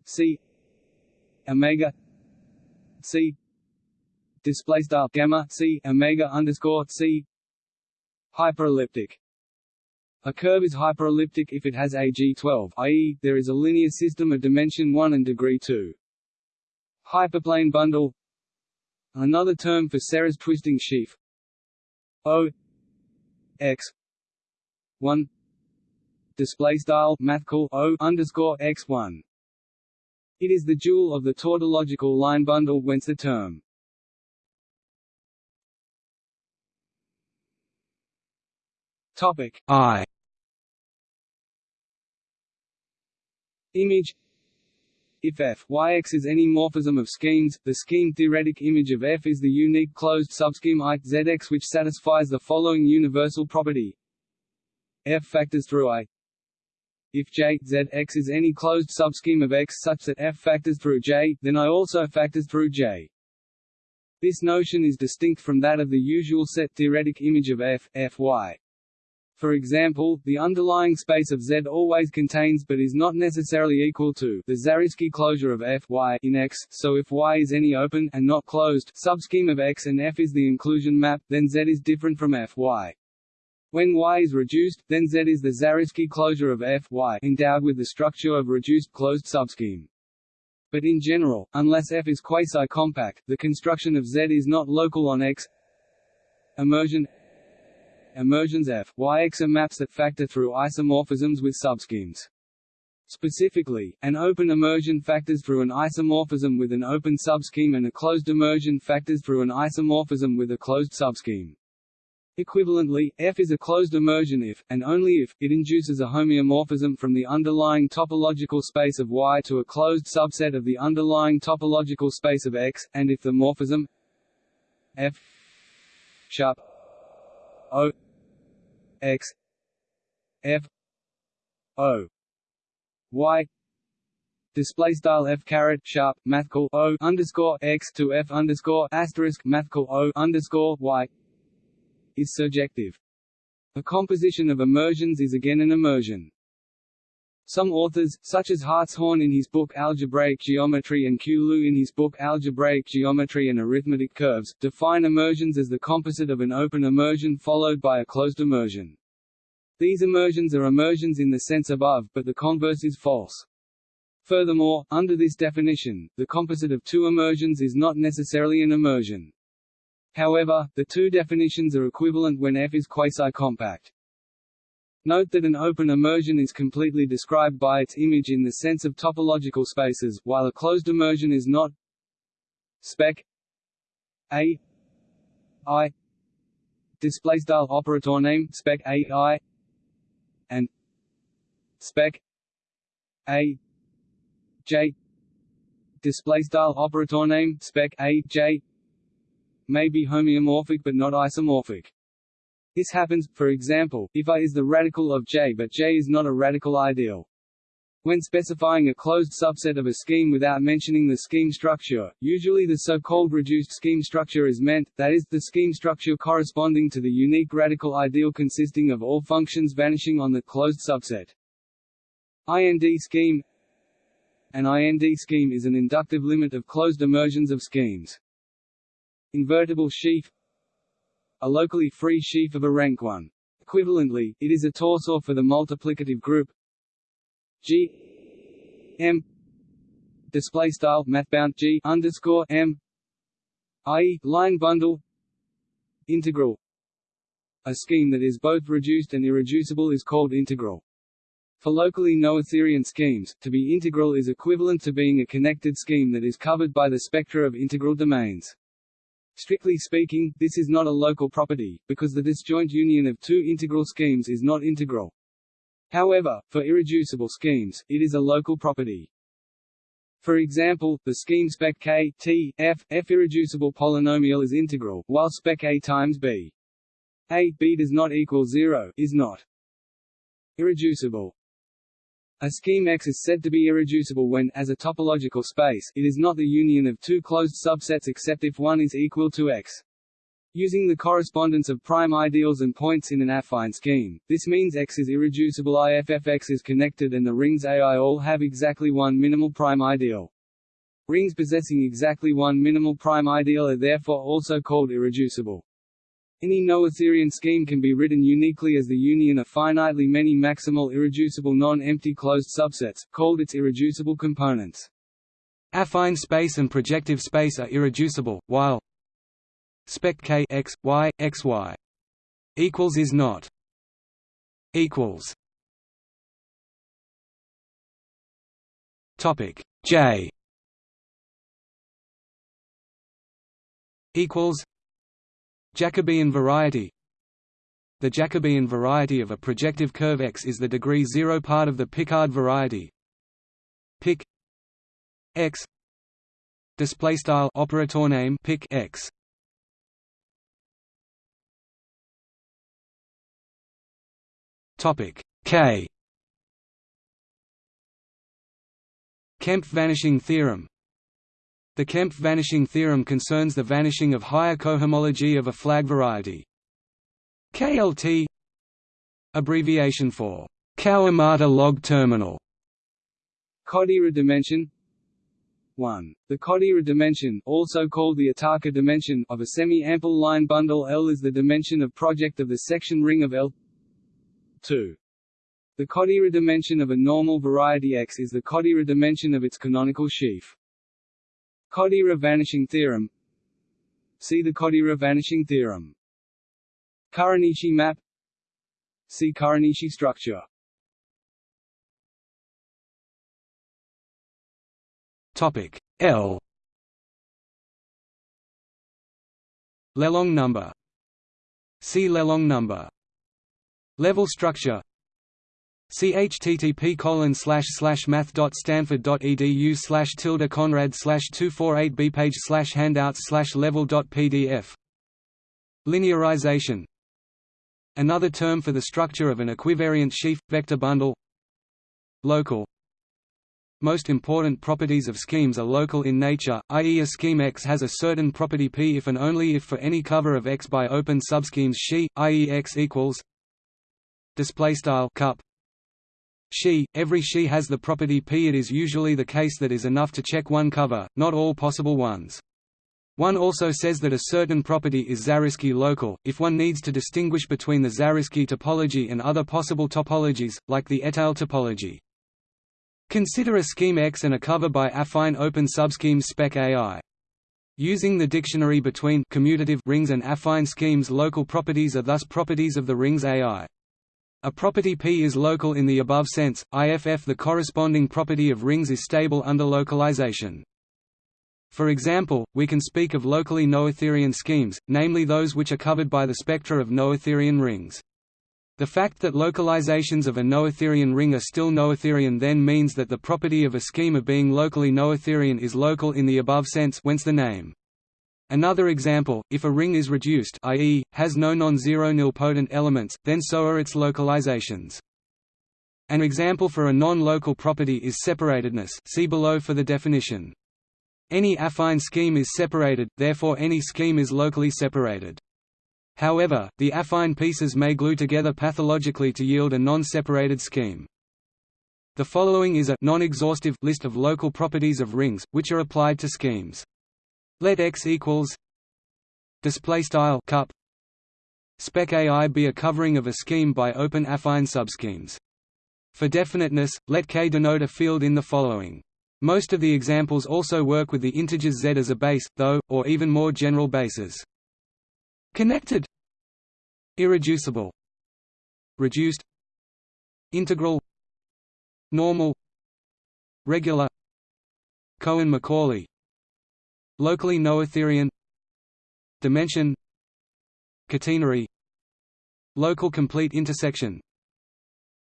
C omega C display style gamma C omega underscore C hyperelliptic a curve is hyperelliptic if it has a G12, i.e., there is a linear system of dimension 1 and degree 2. Hyperplane bundle Another term for Serre's twisting sheaf. O x one. Display style math O underscore x one. It is the dual of the tautological line bundle whence the term. Topic I. Image if f yx is any morphism of schemes, the scheme-theoretic image of f is the unique closed subscheme I which satisfies the following universal property f factors through I if J Z X is any closed subscheme of X such that F factors through J, then I also factors through J. This notion is distinct from that of the usual set theoretic image of F, Fy. For example, the underlying space of Z always contains but is not necessarily equal to the Zariski closure of F y in X, so if Y is any open and not closed subscheme of X and F is the inclusion map, then Z is different from F y. When Y is reduced, then Z is the Zariski closure of F y endowed with the structure of reduced closed subscheme. But in general, unless F is quasi-compact, the construction of Z is not local on X. Immersion Immersions F, are maps that factor through isomorphisms with subschemes. Specifically, an open immersion factors through an isomorphism with an open subscheme and a closed immersion factors through an isomorphism with a closed subscheme. Equivalently, F is a closed immersion if, and only if, it induces a homeomorphism from the underlying topological space of Y to a closed subset of the underlying topological space of X, and if the morphism F sharp O x f o y display style f caret sharp mathcal o underscore x to f underscore asterisk mathcal o underscore y is surjective. A composition of immersions is again an immersion. Some authors, such as Hartshorne in his book Algebraic Geometry and. Liu in his book Algebraic Geometry and Arithmetic Curves, define immersions as the composite of an open immersion followed by a closed immersion. These immersions are immersions in the sense above, but the converse is false. Furthermore, under this definition, the composite of two immersions is not necessarily an immersion. However, the two definitions are equivalent when F is quasi-compact. Note that an open immersion is completely described by its image in the sense of topological spaces, while a closed immersion is not. Spec. A. I. Display style operator name spec A I. And. Spec. A. J. Display style operator name spec A J. May be homeomorphic but not isomorphic. This happens, for example, if I is the radical of J but J is not a radical ideal. When specifying a closed subset of a scheme without mentioning the scheme structure, usually the so-called reduced scheme structure is meant, that is, the scheme structure corresponding to the unique radical ideal consisting of all functions vanishing on the closed subset. IND scheme An IND scheme is an inductive limit of closed immersions of schemes. Invertible sheaf a locally free sheaf of a rank 1. Equivalently, it is a torsor for the multiplicative group G M display style mathbound G underscore M i.e. line bundle integral a scheme that is both reduced and irreducible is called integral. For locally noetherian schemes, to be integral is equivalent to being a connected scheme that is covered by the spectra of integral domains. Strictly speaking, this is not a local property, because the disjoint union of two integral schemes is not integral. However, for irreducible schemes, it is a local property. For example, the scheme spec k t f f irreducible polynomial is integral, while spec a times b a b does not equal zero is not irreducible. A scheme X is said to be irreducible when, as a topological space, it is not the union of two closed subsets except if one is equal to X. Using the correspondence of prime ideals and points in an affine scheme, this means X is irreducible if Fx is connected and the rings AI all have exactly one minimal prime ideal. Rings possessing exactly one minimal prime ideal are therefore also called irreducible. Any noetherian scheme can be written uniquely as the union of finitely many maximal irreducible non-empty closed subsets, called its irreducible components. Affine space and projective space are irreducible, while spec k x y x y equals is not equals topic j equals Jacobian variety. The Jacobian variety of a projective curve X is the degree zero part of the Picard variety. Pic X. Display style operator name pic X. Topic K. Kempf vanishing theorem the Kempf vanishing theorem concerns the vanishing of higher cohomology of a flag variety. KLT abbreviation for Kawamata log terminal Kodaira dimension 1. The Kodaira dimension also called the Iitaka dimension of a semi-ample line bundle L is the dimension of project of the section ring of L 2. The Kodaira dimension of a normal variety X is the Kodaira dimension of its canonical sheaf. Kodaira vanishing theorem. See the Kodaira vanishing theorem. Kuranishi map. See Kuranishi structure. Topic L. Lelong number. See Lelong number. Level structure Http colon slash slash math dot stanford dot edu slash tilde conrad slash two four eight b page slash handouts slash level dot pdf. Linearization Another term for the structure of an equivariant sheaf vector bundle. Local most important properties of schemes are local in nature, i.e. a scheme X has a certain property P if and only if for any cover of X by open subschemes Xi, i.e. X equals display style cup Xi, every she has the property P. It is usually the case that is enough to check one cover, not all possible ones. One also says that a certain property is Zariski local, if one needs to distinguish between the Zariski topology and other possible topologies, like the étale topology. Consider a scheme X and a cover by affine open subschemes spec AI. Using the dictionary between commutative rings and affine schemes local properties are thus properties of the rings AI. A property P is local in the above sense, IFF the corresponding property of rings is stable under localization. For example, we can speak of locally noetherian schemes, namely those which are covered by the spectra of noetherian rings. The fact that localizations of a noetherian ring are still noetherian then means that the property of a scheme of being locally noetherian is local in the above sense whence the name. Another example, if a ring is reduced i.e., has no non-zero nilpotent elements, then so are its localizations. An example for a non-local property is separatedness see below for the definition. Any affine scheme is separated, therefore any scheme is locally separated. However, the affine pieces may glue together pathologically to yield a non-separated scheme. The following is a non-exhaustive list of local properties of rings, which are applied to schemes. Let X equals display style cup. Spec AI be a covering of a scheme by open affine subschemes. For definiteness, let K denote a field in the following. Most of the examples also work with the integers z as a base, though, or even more general bases. Connected. Irreducible. Reduced. Integral. Normal. Regular. Cohen-Macaulay Locally noetherian Dimension Catenary Local complete intersection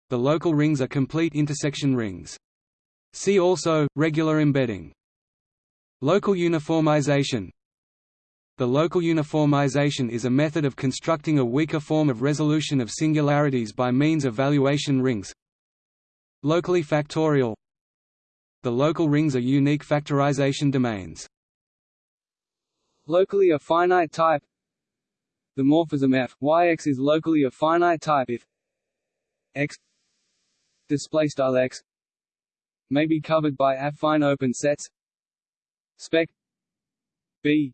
The local rings are complete intersection rings. See also, regular embedding. Local uniformization The local uniformization is a method of constructing a weaker form of resolution of singularities by means of valuation rings. Locally factorial The local rings are unique factorization domains. Locally a finite type. The morphism f yx is locally a finite type if x display style x may be covered by affine open sets. Spec b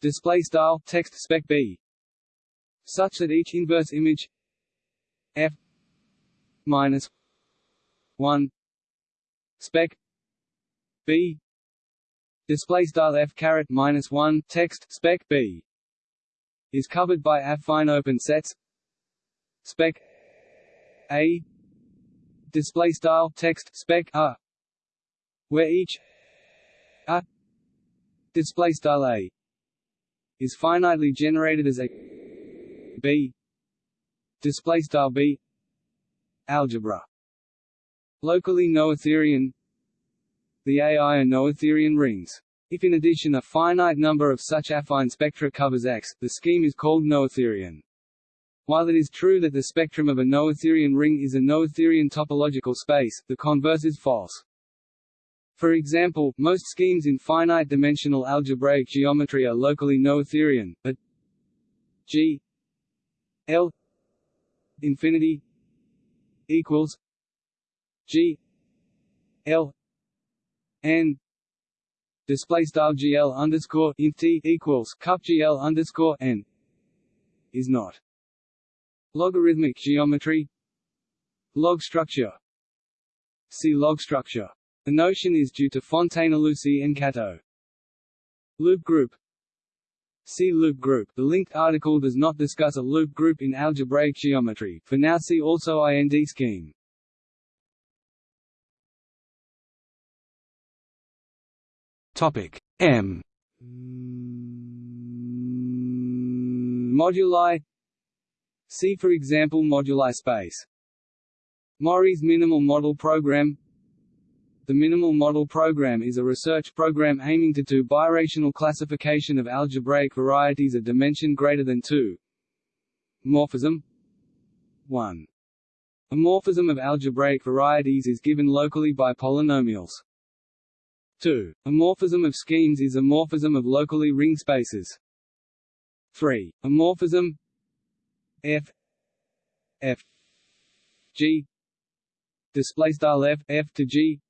display style text spec b such that each inverse image f minus 1 spec b display style f caret minus 1 text spec b. Is covered by affine open sets. Spec a. Display style text spec a. Where each a display style a is finitely generated as a b. Display style b. Algebra. Locally noetherian the AI are noetherian rings if in addition a finite number of such affine spectra covers X, the scheme is called noetherian. While it is true that the spectrum of a noetherian ring is a noetherian topological space, the converse is false. For example, most schemes in finite-dimensional algebraic geometry are locally noetherian, but G L infinity equals G L N display style GL underscore t equals cup GL underscore N is not logarithmic geometry log structure see log structure the notion is due to Fontaine-Illusie and Kato. Loop group See loop group. The linked article does not discuss a loop group in algebraic geometry. For now see also IND scheme. Topic M Moduli See for example moduli space Mori's minimal model program the Minimal Model Program is a research program aiming to do birational classification of algebraic varieties of dimension greater than 2. Morphism 1. A morphism of algebraic varieties is given locally by polynomials. 2. A morphism of schemes is a morphism of locally ring spaces. 3. A morphism f f g display style f f to g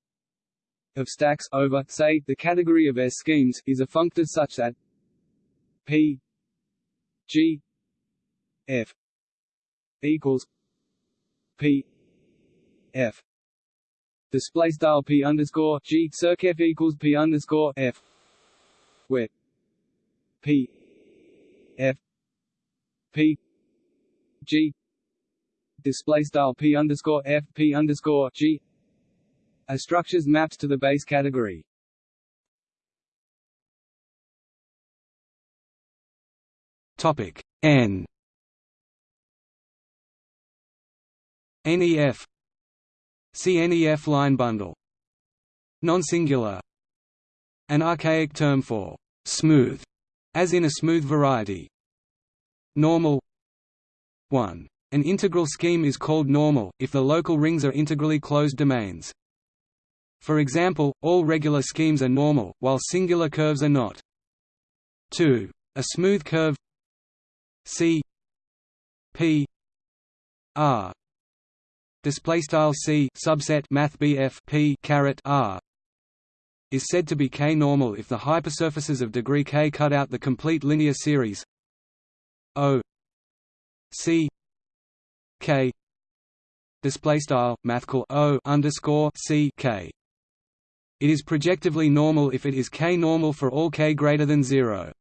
of stacks over, say, the category of S schemes, is a functor such that P G F equals P F display style P underscore G circ F equals P underscore F. Where P F P G. Display style P underscore F P underscore G. A structure's maps to the base category. Topic N. NEF CNEF line bundle Non-singular An archaic term for smooth, as in a smooth variety. Normal 1. An integral scheme is called normal, if the local rings are integrally closed domains. For example, all regular schemes are normal, while singular curves are not. 2. A smooth curve C P R display style C subset math BF P caret R is said to be K-normal if the hypersurfaces of degree K cut out the complete linear series O C K display style mathcal O underscore C K it is projectively normal if it is k-normal for all k greater than 0.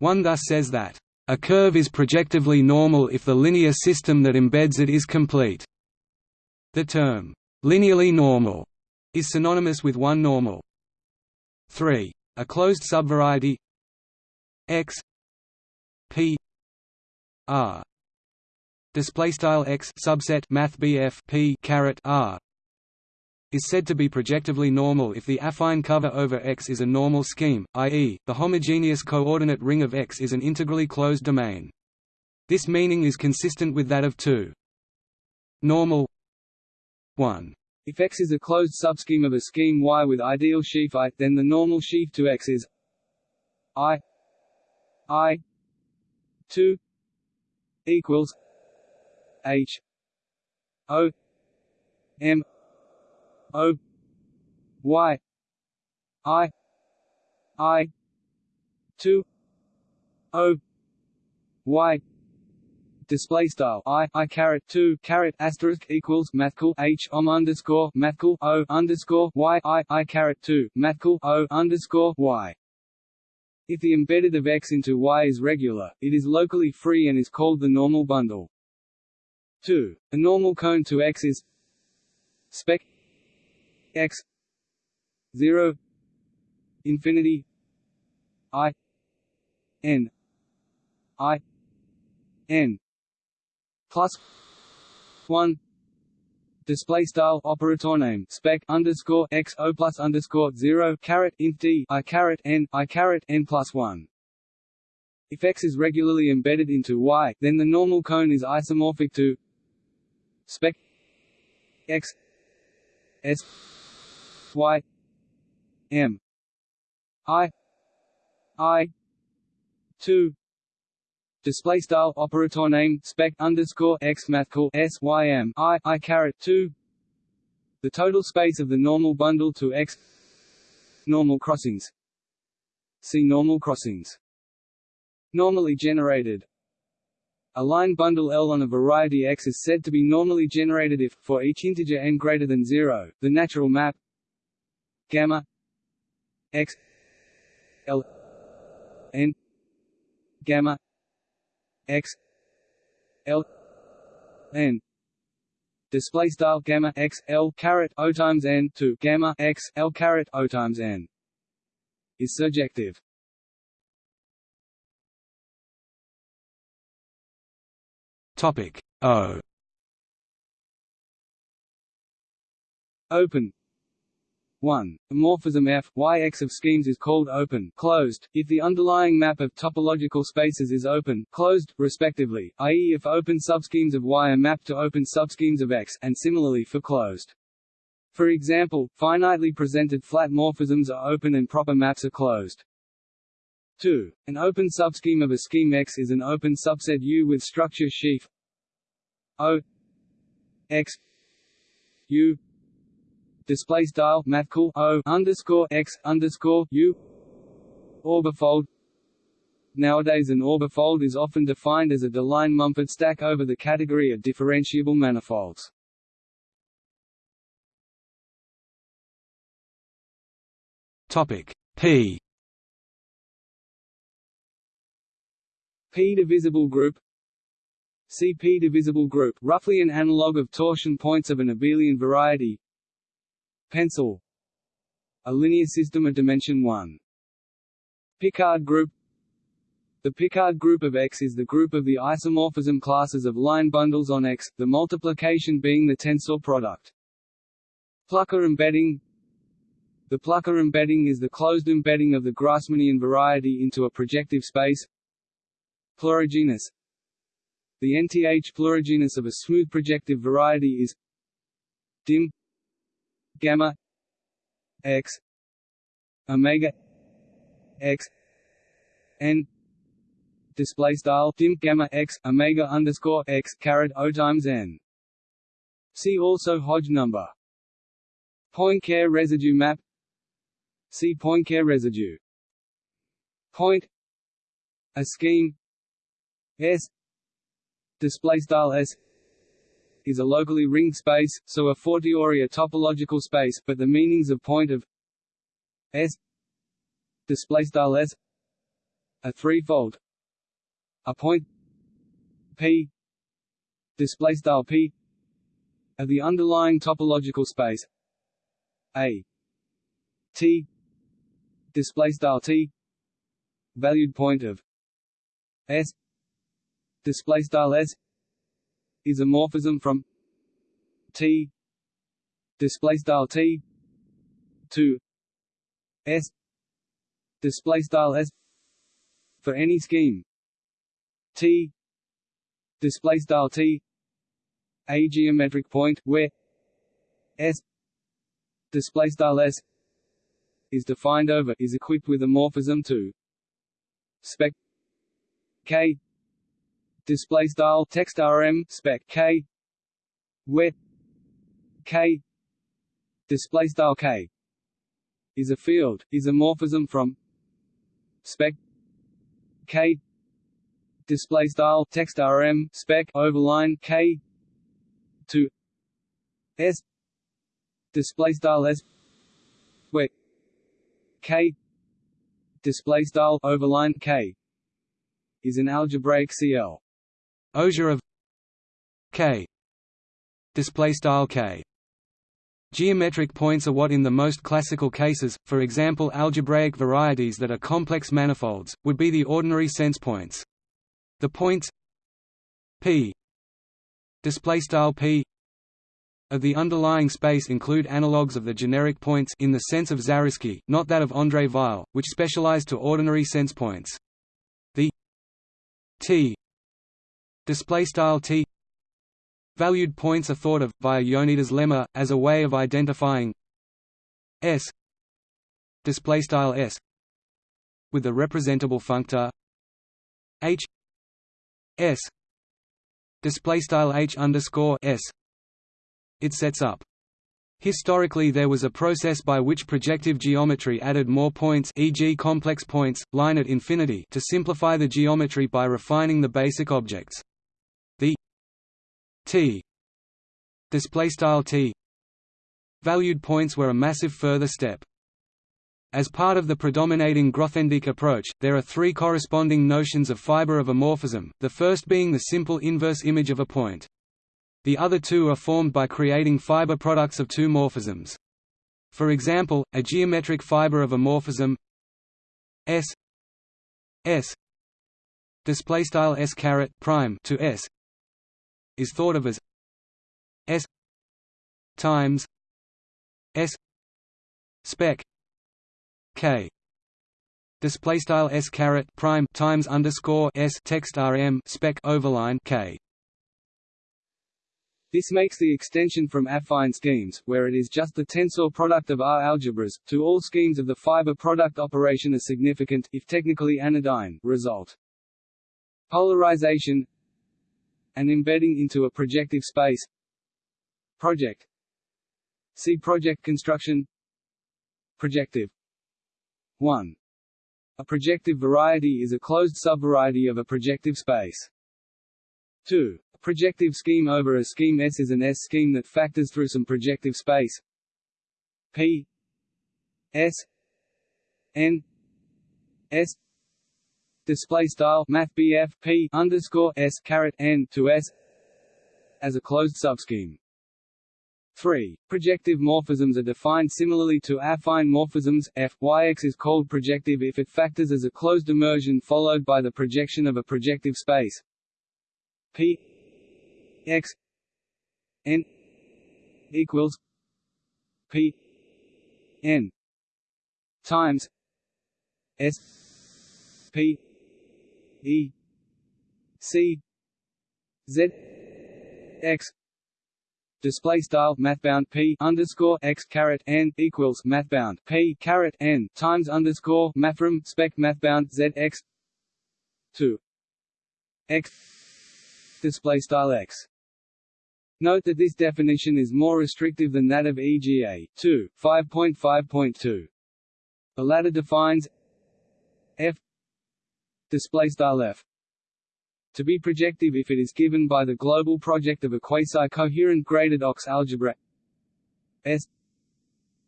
One thus says that, "...a curve is projectively normal if the linear system that embeds it is complete." The term, "...linearly normal," is synonymous with one normal. 3. A closed subvariety x p r display style x subset math p caret r is said to be projectively normal if the affine cover over X is a normal scheme, i.e., the homogeneous coordinate ring of X is an integrally closed domain. This meaning is consistent with that of 2. Normal 1. If X is a closed subscheme of a scheme Y with ideal sheaf I, then the normal sheaf to X is I I 2 equals H O M O Y I I two O Y display style i i caret two caret asterisk equals mathcal h om underscore mathcal o underscore y i i caret two mathcal o underscore y If the embedded of X into Y is regular, it is locally free and is called the normal bundle. 2. A normal cone to X is spec X 0 infinity I N I N plus one display style operator name spec underscore x o plus underscore zero caret int d i caret n i caret n plus one. If x is regularly embedded into y, then the normal cone is isomorphic to spec x s y m i i two display style operator name spec underscore x mathcal s y m i i caret 2 the total space of the normal bundle to x. Normal crossings. See normal crossings. Normally generated. A line bundle L on a variety X is said to be normally generated if, for each integer n greater than 0, the natural map gamma x L n gamma x l n. Display style gamma x l caret o times n to gamma x l caret o times n is surjective. Topic O. Open 1. A morphism F y x of schemes is called open closed, if the underlying map of topological spaces is open closed, respectively, i.e. if open subschemes of Y are mapped to open subschemes of X and similarly for closed. For example, finitely presented flat morphisms are open and proper maps are closed. 2. An open subscheme of a scheme X is an open subset U with structure sheaf O X U display style mathcal o underscore x underscore u orbifold. Nowadays, an orbifold is often defined as a Deligne-Mumford stack over the category of differentiable manifolds. Topic P. P divisible group CP divisible group roughly an analog of torsion points of an abelian variety Pencil A linear system of dimension 1. Picard group The Picard group of X is the group of the isomorphism classes of line bundles on X, the multiplication being the tensor product. Plucker embedding The Plucker embedding is the closed embedding of the Grassmannian variety into a projective space. Plurigenus The nth plurigenus of a smooth projective variety is dim gamma x omega x n display style dim gamma x omega underscore x caret o times n. See also Hodge number. Poincare residue map. See Poincare residue. Point. A scheme. S. Display style S is a locally ringed space, so a fortiori a topological space, but the meanings of point of S display style S are threefold. A point P display style P of the underlying topological space A T display style T valued point of S display style S is a morphism from T display style T to S display style S for any scheme. T display style T a geometric point where S display style S is defined over is equipped with a morphism to spec K display style text rm spec k where k display style k is a field is a morphism from spec k display style text rm spec overline k to s display style s where k display style overline k is an algebraic CL. Osure of k display style k Geometric points are what in the most classical cases, for example algebraic varieties that are complex manifolds, would be the ordinary sense points. The points p p of the underlying space include analogues of the generic points in the sense of Zariski, not that of André Weil, which specialize to ordinary sense points. The t t valued points are thought of, via Yoneda's lemma, as a way of identifying s display style s with the representable functor h s display style h underscore s it sets up. Historically there was a process by which projective geometry added more points e.g. complex points, line at infinity to simplify the geometry by refining the basic objects. T t valued points were a massive further step. As part of the predominating Grothendieck approach, there are three corresponding notions of fiber of a morphism, the first being the simple inverse image of a point. The other two are formed by creating fiber products of two morphisms. For example, a geometric fiber of a morphism S S display style S caret prime to S is thought of as S times S spec K display style S caret prime times underscore S text RM spec overline K this makes the extension from affine schemes, where it is just the tensor product of R algebras, to all schemes of the fiber product operation a significant, if technically anodyne, result. Polarization and embedding into a projective space. Project. See project construction. Projective. 1. A projective variety is a closed subvariety of a projective space. 2 a projective scheme over a scheme S is an S scheme that factors through some projective space. P. S. N. S display style math BF P underscore S caret N to S as a closed subscheme. 3. Projective morphisms are defined similarly to affine morphisms. F Yx is called projective if it factors as a closed immersion followed by the projection of a projective space. P x n equals p n times s p e c z x display style mathbound p underscore x caret n equals mathbound p caret n times underscore mathrm spec mathbound z x two x display style x Note that this definition is more restrictive than that of EGA 2, 5.5.2. The latter defines f. To be projective if it is given by the global project of a quasi-coherent graded Ox algebra. S.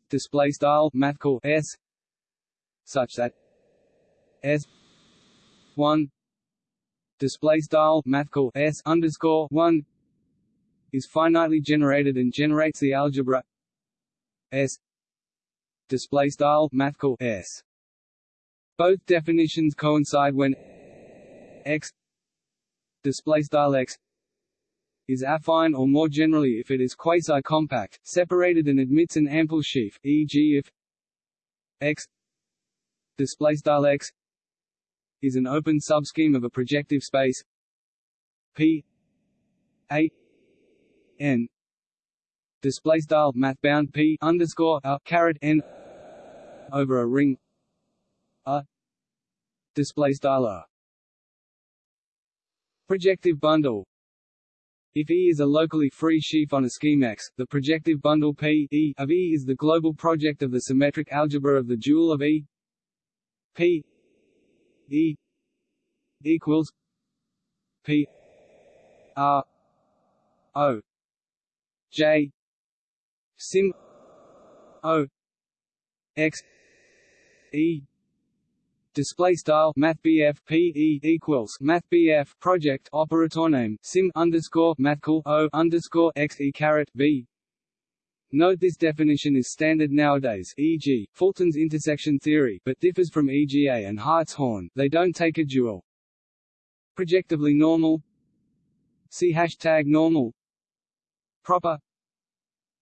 Display style mathcal S. Such that S. 1 display style mathcal S underscore 1 is finitely generated and generates the algebra. S. Display style mathcal S both definitions coincide when X display style X is affine or more generally if it is quasi-compact, separated and admits an ample sheaf, e.g. if X display style X is an open subscheme of a projective space P A n display style p underscore a caret n over a ring a display style projective bundle. If E is a locally free sheaf on a scheme X, the projective bundle P e of E is the global project of the symmetric algebra of the dual of E. P E equals P R O J sim O X E display style mathbf pe equals mathbf project operator name sim underscore mathcal o underscore xe caret v Note this definition is standard nowadays e.g., Fulton's intersection theory but differs from EGA and Hartshorne, they don't take a dual. Projectively normal See hashtag normal Proper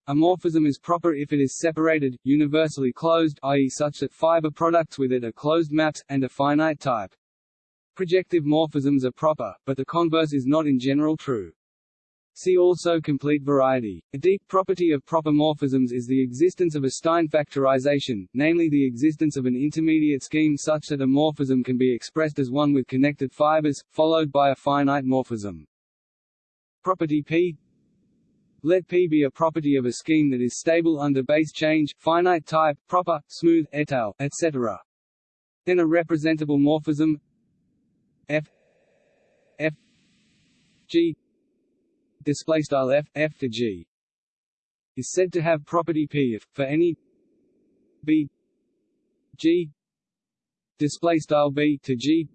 A morphism is proper if it is separated, universally closed i.e. such that fiber products with it are closed maps, and a finite type. Projective morphisms are proper, but the converse is not in general true. See also complete variety. A deep property of proper morphisms is the existence of a Stein factorization, namely the existence of an intermediate scheme such that a morphism can be expressed as one with connected fibers, followed by a finite morphism. Property P let P be a property of a scheme that is stable under base change, finite type, proper, smooth, étale, etc. Then a representable morphism F F G display style f f to g is said to have property p if for any b g display style b to g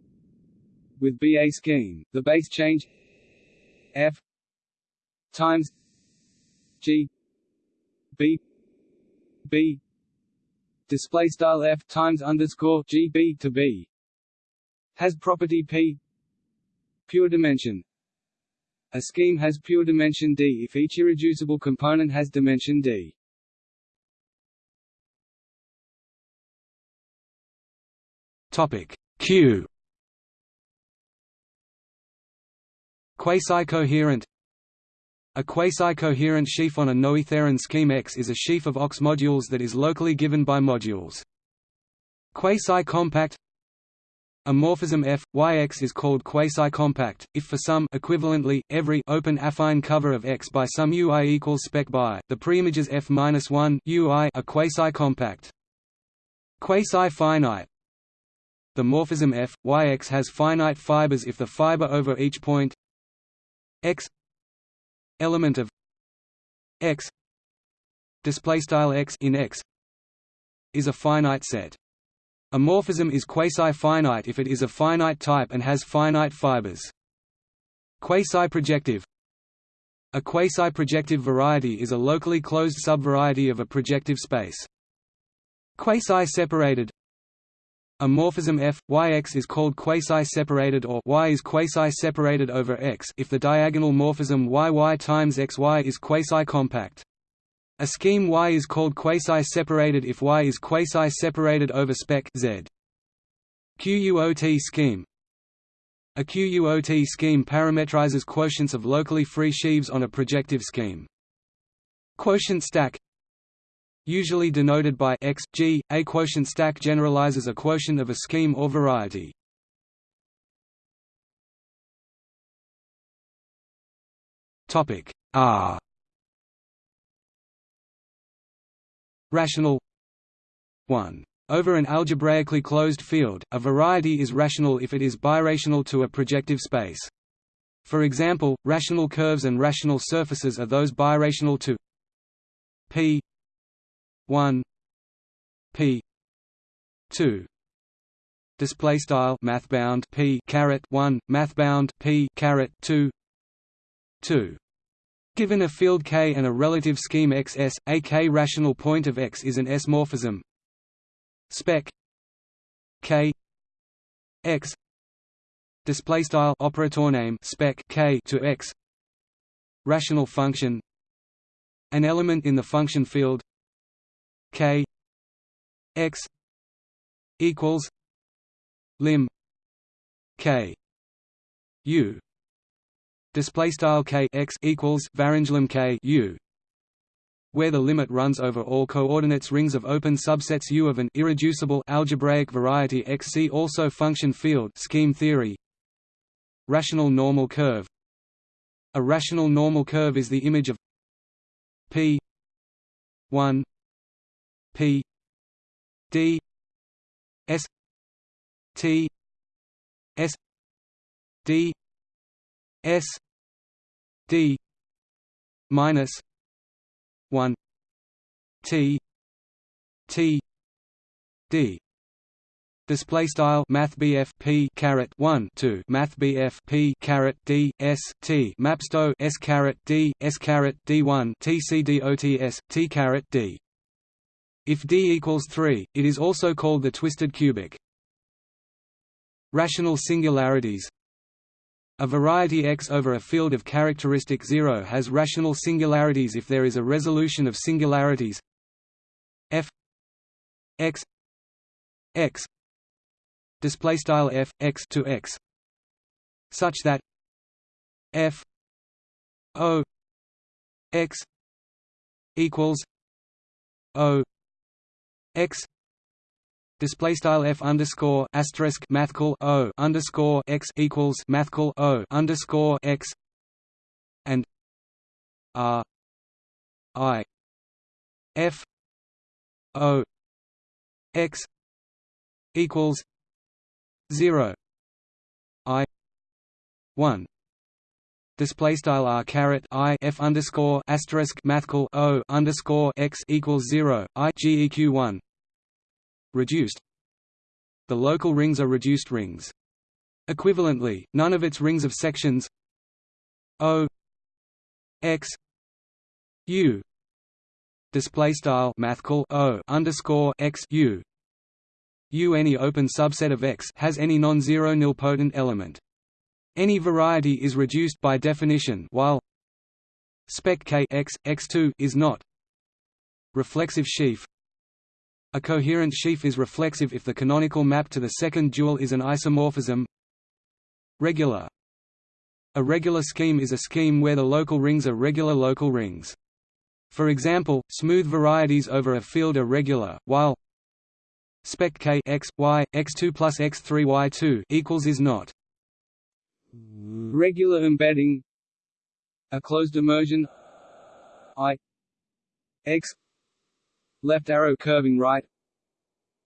with b a scheme the base change f times g b b. Display style f times underscore g b to b. Has property p. Pure dimension. A scheme has pure dimension D if each irreducible component has dimension D. Topic Q. Quasi-coherent A quasi-coherent sheaf on a Noetherian scheme X is a sheaf of OX modules that is locally given by modules. Quasi-compact a morphism f, yx is called quasi-compact, if for some equivalently, every open affine cover of X by some UI equals spec by, the preimages f-1 UI are quasi-compact. Quasi-finite The morphism f, yx has finite fibers if the fiber over each point x element of x displaystyle x in x is a finite set. A morphism is quasi-finite if it is a finite type and has finite fibers. Quasi-projective A quasi-projective variety is a locally closed subvariety of a projective space. Quasi-separated a morphism f, yx is called quasi-separated or y is quasi-separated over x if the diagonal morphism yy times xy is quasi-compact. A scheme Y is called quasi-separated if Y is quasi-separated over spec Z. QUOT scheme A QUOT scheme parametrizes quotients of locally free sheaves on a projective scheme. Quotient stack Usually denoted by x, g, a quotient stack generalizes a quotient of a scheme or variety. Topic R Rational 1. Over an algebraically closed field, a variety is rational if it is birational to a projective space. For example, rational curves and rational surfaces are those birational to p 1 p 2 display style math bound p caret 1 math bound p caret 2 2 Given a field K and a relative scheme XS, a K-rational point of X is an S-morphism. Spec K X display style operator name spec K to X rational function an element in the function field K X equals lim K U display style k x equals varanglim k u where the limit runs over all coordinates rings of open subsets U of an irreducible algebraic variety X. See also function field scheme theory. Rational normal curve. A rational normal curve is the image of p 1 p d s t s d s d minus 1 t t d. Display style math p caret 1 to math p caret d s t mapsto s caret d s caret d1 tcdots t caret d if d equals 3 it is also called the twisted cubic. Rational singularities. A variety X over a field of characteristic 0 has rational singularities if there is a resolution of singularities. F x x display style f x to x such that f o x equals o x display style f underscore asterisk mathcal o underscore x equals mathcal o underscore x and r i f o x equals 0 i 1 display style r caret i f underscore asterisk mathcal o underscore x equals 0 i geq 1 reduced. The local rings are reduced rings. Equivalently none of its rings of sections o x u display style mathcal o underscore x u U any open subset of X has any non-zero nilpotent element. Any variety is reduced by definition while spec K X, X2 is not. Reflexive sheaf. A coherent sheaf is reflexive if the canonical map to the second dual is an isomorphism. Regular. A regular scheme is a scheme where the local rings are regular local rings. For example, smooth varieties over a field are regular, while spec k x y x2 plus x3 y2 equals is not regular embedding. A closed immersion. I. X. Left arrow curving right.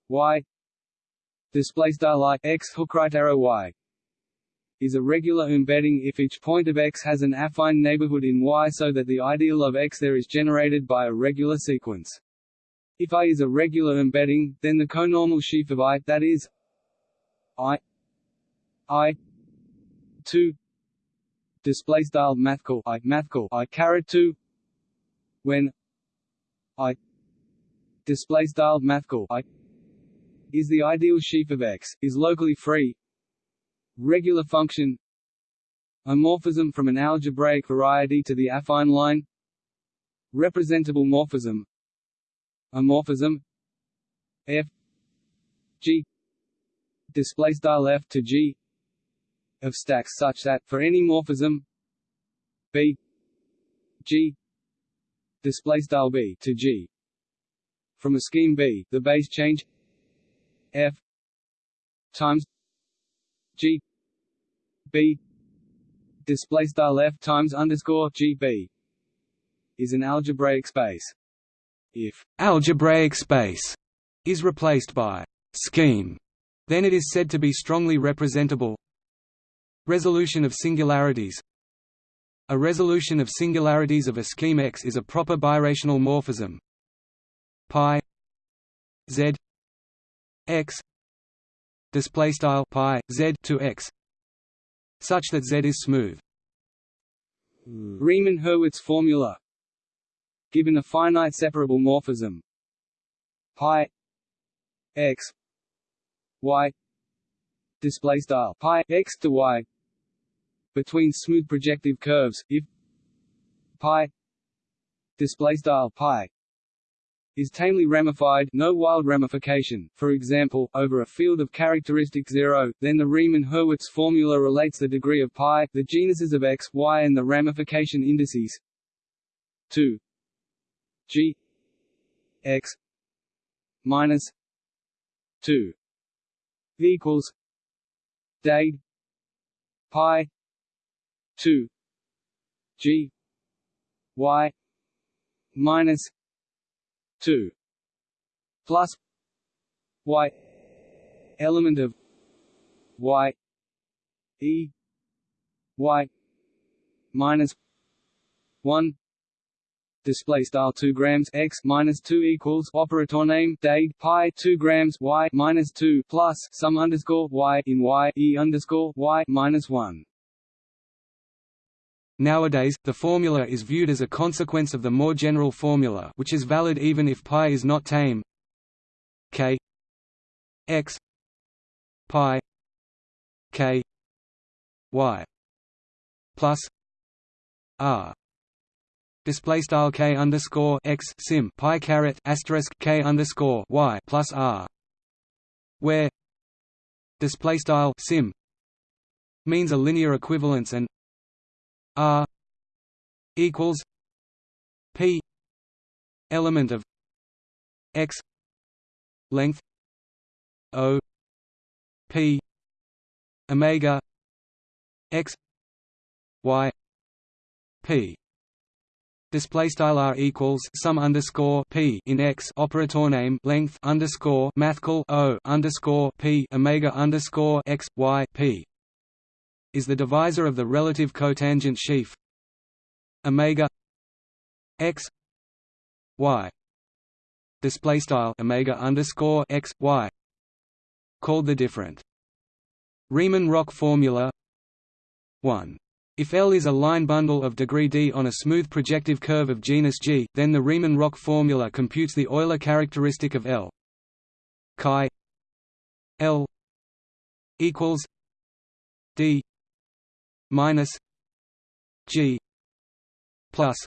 Y. Display style i. X hook right arrow y. Is a regular embedding if each point of x has an affine neighborhood in y so that the ideal of x there is generated by a regular sequence. If I is a regular embedding, then the conormal sheaf of I that is I I two display style mathcal I mathcal I caret two when I display style mathcal I is the ideal sheaf of X is locally free regular function a morphism from an algebraic variety to the affine line representable morphism a morphism f g display style f to g of stacks such that for any morphism b g display style b to g from a scheme b the base change f times g b display style f times underscore g b is an algebraic space if algebraic space is replaced by scheme, then it is said to be strongly representable. Resolution of singularities. A resolution of singularities of a scheme X is a proper birational morphism. Pi z x display style pi z to x such that z is smooth. Hmm. Riemann-Hurwitz formula. Given a finite separable morphism. Pi x y display style pi x to y between smooth projective curves if pi display style pi is tamely ramified no wild ramification, for example, over a field of characteristic zero, then the Riemann-Hurwitz formula relates the degree of pi, the genuses of x, y and the ramification indices to G X minus two equals day pi two G Y minus two plus Y element of Y E Y minus one display style 2 grams x minus 2 equals operator name date pi 2 grams y minus 2 plus sum underscore y in y e underscore y minus 1 Nowadays, the formula is viewed as a consequence of the more general formula which is valid even if pi is not tame. K. X. Pi. K. Y. Plus r. Display style k underscore x sim pi caret asterisk k underscore y plus r. Where display style sim means a linear equivalence and R equals P element of X length O P Omega X Y P. Display style r equals sum underscore p in x operator name length underscore mathcal o underscore p omega underscore x y p is the divisor of the relative cotangent sheaf omega x y. Display style omega underscore x y. Called the different. Riemann-Roch formula 1 if L is a line bundle of degree d on a smooth projective curve of genus G, then the Riemann-Roch formula computes the Euler characteristic of L. chi L equals d minus G plus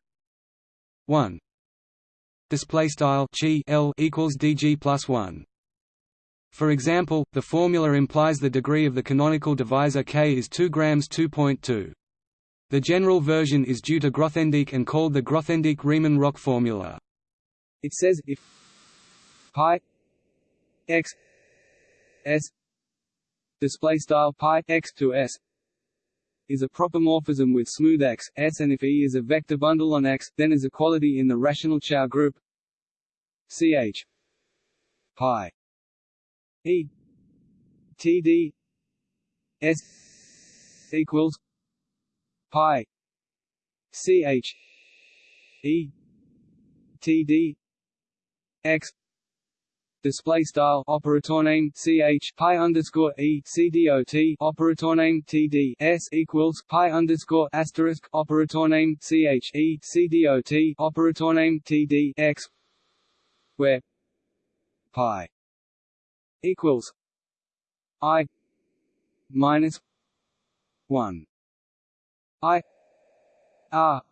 one. Display style chi L equals dg plus 1 for example the formula implies the degree of the canonical divisor k is 2 grams 2.2 the general version is due to Grothendieck and called the Grothendieck-Riemann-Roch formula. It says if pi x s display style pi x to s is a proper morphism with smooth X, S and if E is a vector bundle on X, then is a equality in the rational Chow group. Ch pi E TD S equals pi ch E TD X display style operator name ch pi underscore e c dot operator name td s equals pi underscore asterisk operator name ch e c dot operator name td x where pi equals i minus one. I r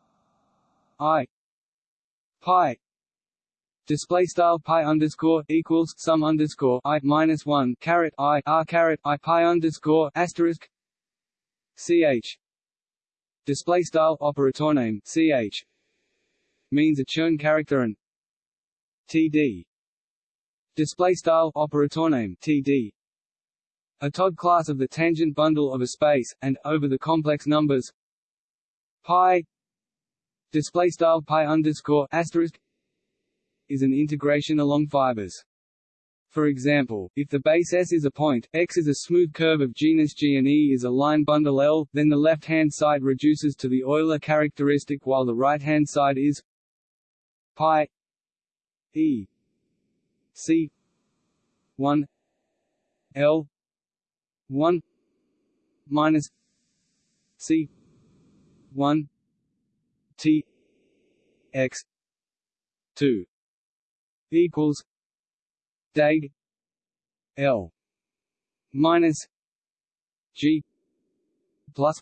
i pi display style pi underscore equals sum underscore i minus one caret i r caret i pi underscore asterisk ch display style operator name ch means a Chern character and td display style operator name td a Todd class of the tangent bundle of a space and over the complex numbers pi. Display style pi underscore asterisk is an integration along fibers. For example, if the base S is a point, X is a smooth curve of genus G and E is a line bundle L, then the left-hand side reduces to the Euler characteristic while the right-hand side is pi E C 1 L 1 minus C 1 T X 2 equals dag L minus G plus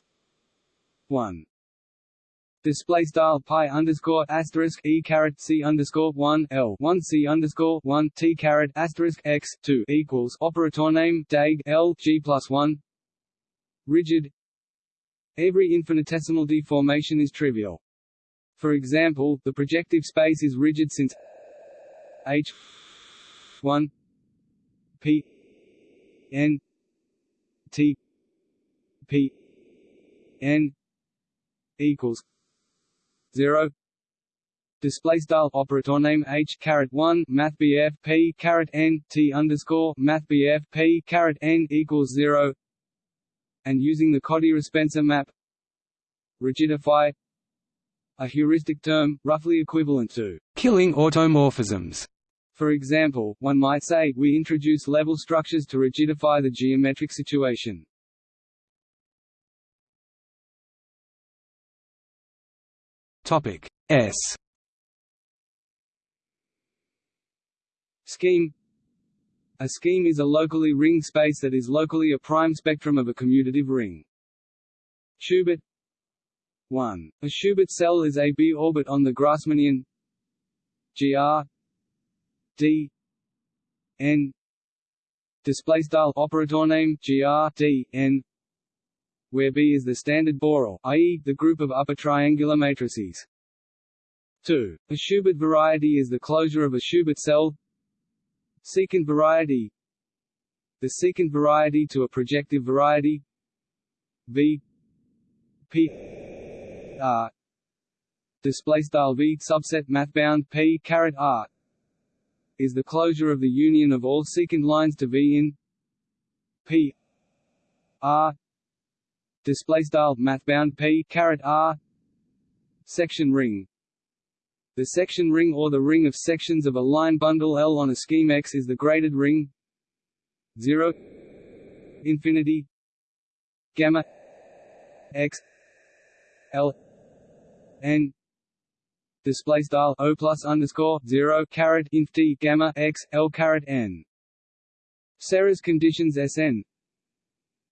one display style pi underscore asterisk e caret c underscore one l one c underscore one t caret asterisk x two equals operator name dag l g plus one rigid. Every infinitesimal deformation is trivial. For example, the projective space is rigid since H one P N T P N equals zero display style operator name h caret 1 math bf p caret n t underscore math bf p caret n equals 0 and using the Kodaira-Spencer map rigidify a heuristic term, roughly equivalent to killing automorphisms. For example, one might say, we introduce level structures to rigidify the geometric situation. Topic S. Scheme A scheme is a locally ringed space that is locally a prime spectrum of a commutative ring. Schubert 1. A Schubert cell is a B orbit on the Grassmannian GR D N display style operator name gr d n where B is the standard Borel, i.e., the group of upper triangular matrices. 2. A Schubert variety is the closure of a Schubert cell. Secant variety The secant variety to a projective variety V P R display style V subset math bound P caret R is the closure of the union of all secant lines to V in P R display style math bound P caret R section ring. The section ring or the ring of sections of a line bundle L on a scheme X is the graded ring 0 infinity gamma X L N display style o plus underscore zero caret inf t gamma x l caret n. Serre's conditions Sn.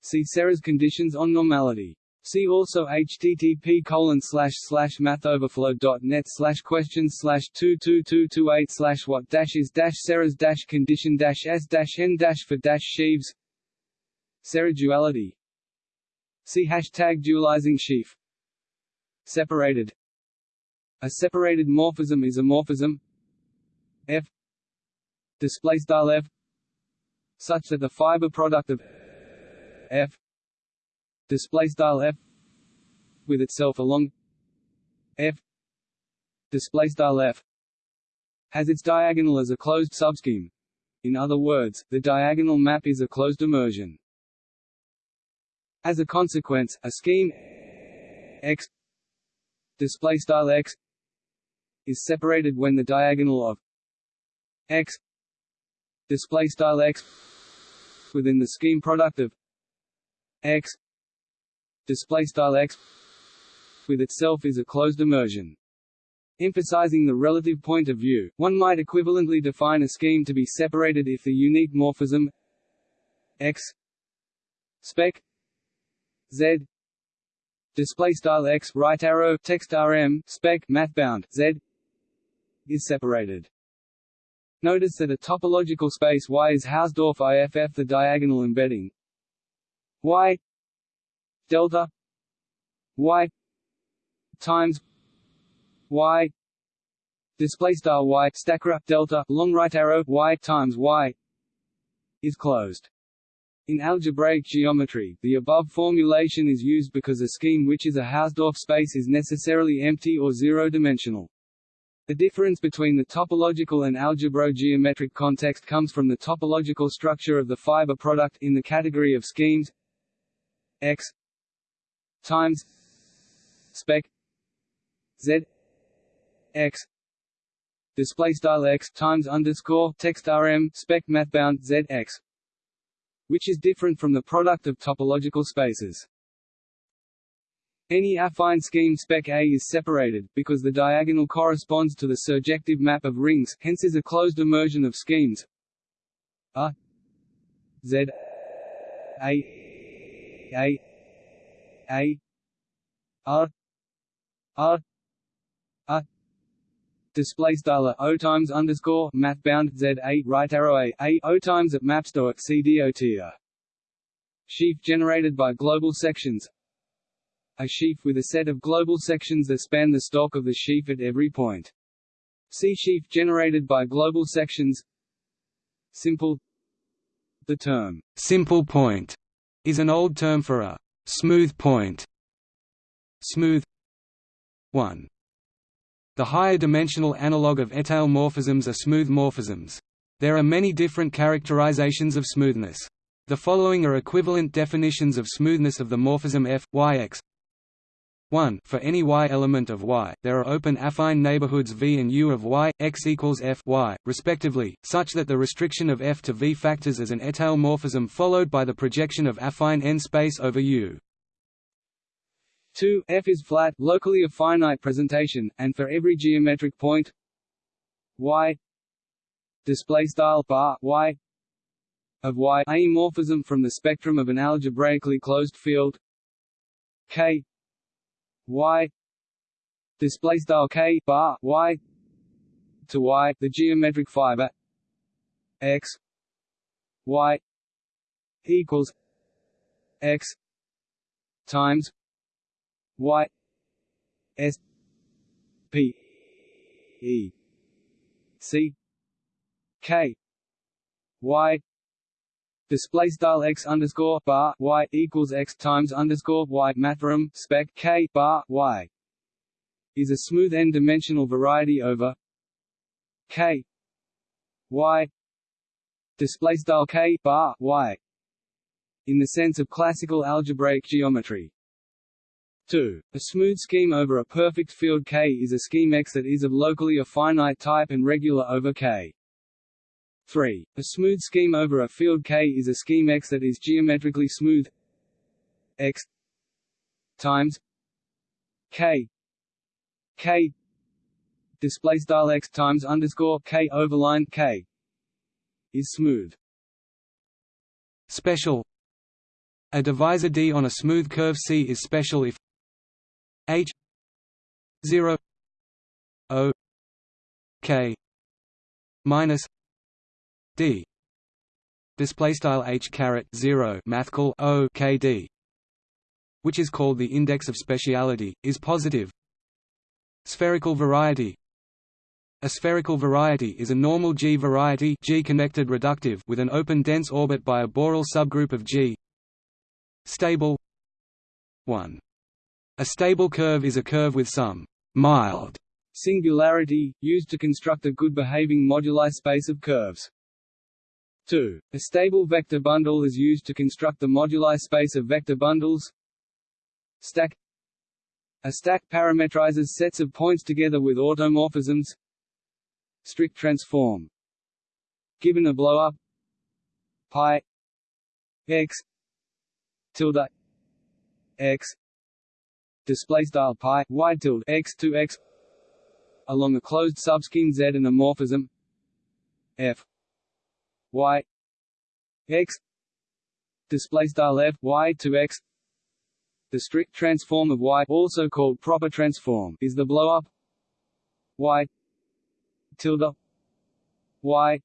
See Serre's conditions on normality. See also http colon slash slash mathoverflow.net slash questions slash two two two two eight slash what dash is dash Serre's dash condition dash s dash n dash for dash sheaves Serre duality See hashtag dualizing sheaf Separated a separated morphism is a morphism f display style f such that the fiber product of f display style f with itself along f display style f has its diagonal as a closed subscheme. In other words, the diagonal map is a closed immersion. As a consequence, a scheme x display style x is separated when the diagonal of x display style x within the scheme product of x display style x with itself is a closed immersion. Emphasizing the relative point of view, one might equivalently define a scheme to be separated if the unique morphism x spec z display style x right arrow text rm spec mathbound z is separated. Notice that a topological space Y is Hausdorff IFF the diagonal embedding Y delta Y times Y display style Y delta long right arrow Y times Y is closed. In algebraic geometry, the above formulation is used because a scheme which is a Hausdorff space is necessarily empty or zero-dimensional. The difference between the topological and algebro-geometric context comes from the topological structure of the fiber product in the category of schemes x times spec z x display style x times underscore text rm spec mathbound z x, which is different from the product of topological spaces. Any affine scheme spec A is separated, because the diagonal corresponds to the surjective map of rings, hence is a closed immersion of schemes. A Z A A A R R R display style O times underscore math bound Z A right arrow A A O times at at CDOT sheaf generated by global sections a sheaf with a set of global sections that span the stalk of the sheaf at every point. See sheaf generated by global sections Simple The term, simple point, is an old term for a smooth point. Smooth 1. The higher dimensional analog of étale morphisms are smooth morphisms. There are many different characterizations of smoothness. The following are equivalent definitions of smoothness of the morphism f, yx 1 for any y element of y, there are open affine neighborhoods V and U of y, x equals f y, respectively, such that the restriction of f to V factors as an étale morphism followed by the projection of affine n space over U. 2 f is flat, locally a finite presentation, and for every geometric point y display style bar y of y a morphism from the spectrum of an algebraically closed field k y display style k bar y to y the geometric fiber x y equals x times y s p e c k y display style x underscore bar y equals x times underscore y mathrm spec k bar y is a smooth n-dimensional variety over k y display style k bar y in the sense of classical algebraic geometry. 2. A smooth scheme over a perfect field K is a scheme X that is of locally a finite type and regular over K. 3. A smooth scheme over a field K is a scheme X that is geometrically smooth X times K K display style X times underscore K overline K is smooth. Special A divisor D on a smooth curve C is special if H 0 O K minus d. Display style h caret 0 mathcal o k d which is called the index of speciality is positive. Spherical variety. A spherical variety is a normal G variety G connected reductive with an open dense orbit by a Borel subgroup of G. Stable. 1 a stable curve is a curve with some mild singularity, used to construct a good-behaving moduli space of curves. 2. A stable vector bundle is used to construct the moduli space of vector bundles. Stack. A stack parametrizes sets of points together with automorphisms. Strict transform. Given a blow-up. Pi. X. Tilde. X. Display style pi. Y tilde. X to x. Along a closed subscheme Z and a morphism. F y x display style f y to x. The strict transform of y also called proper transform is the blow up y tilde y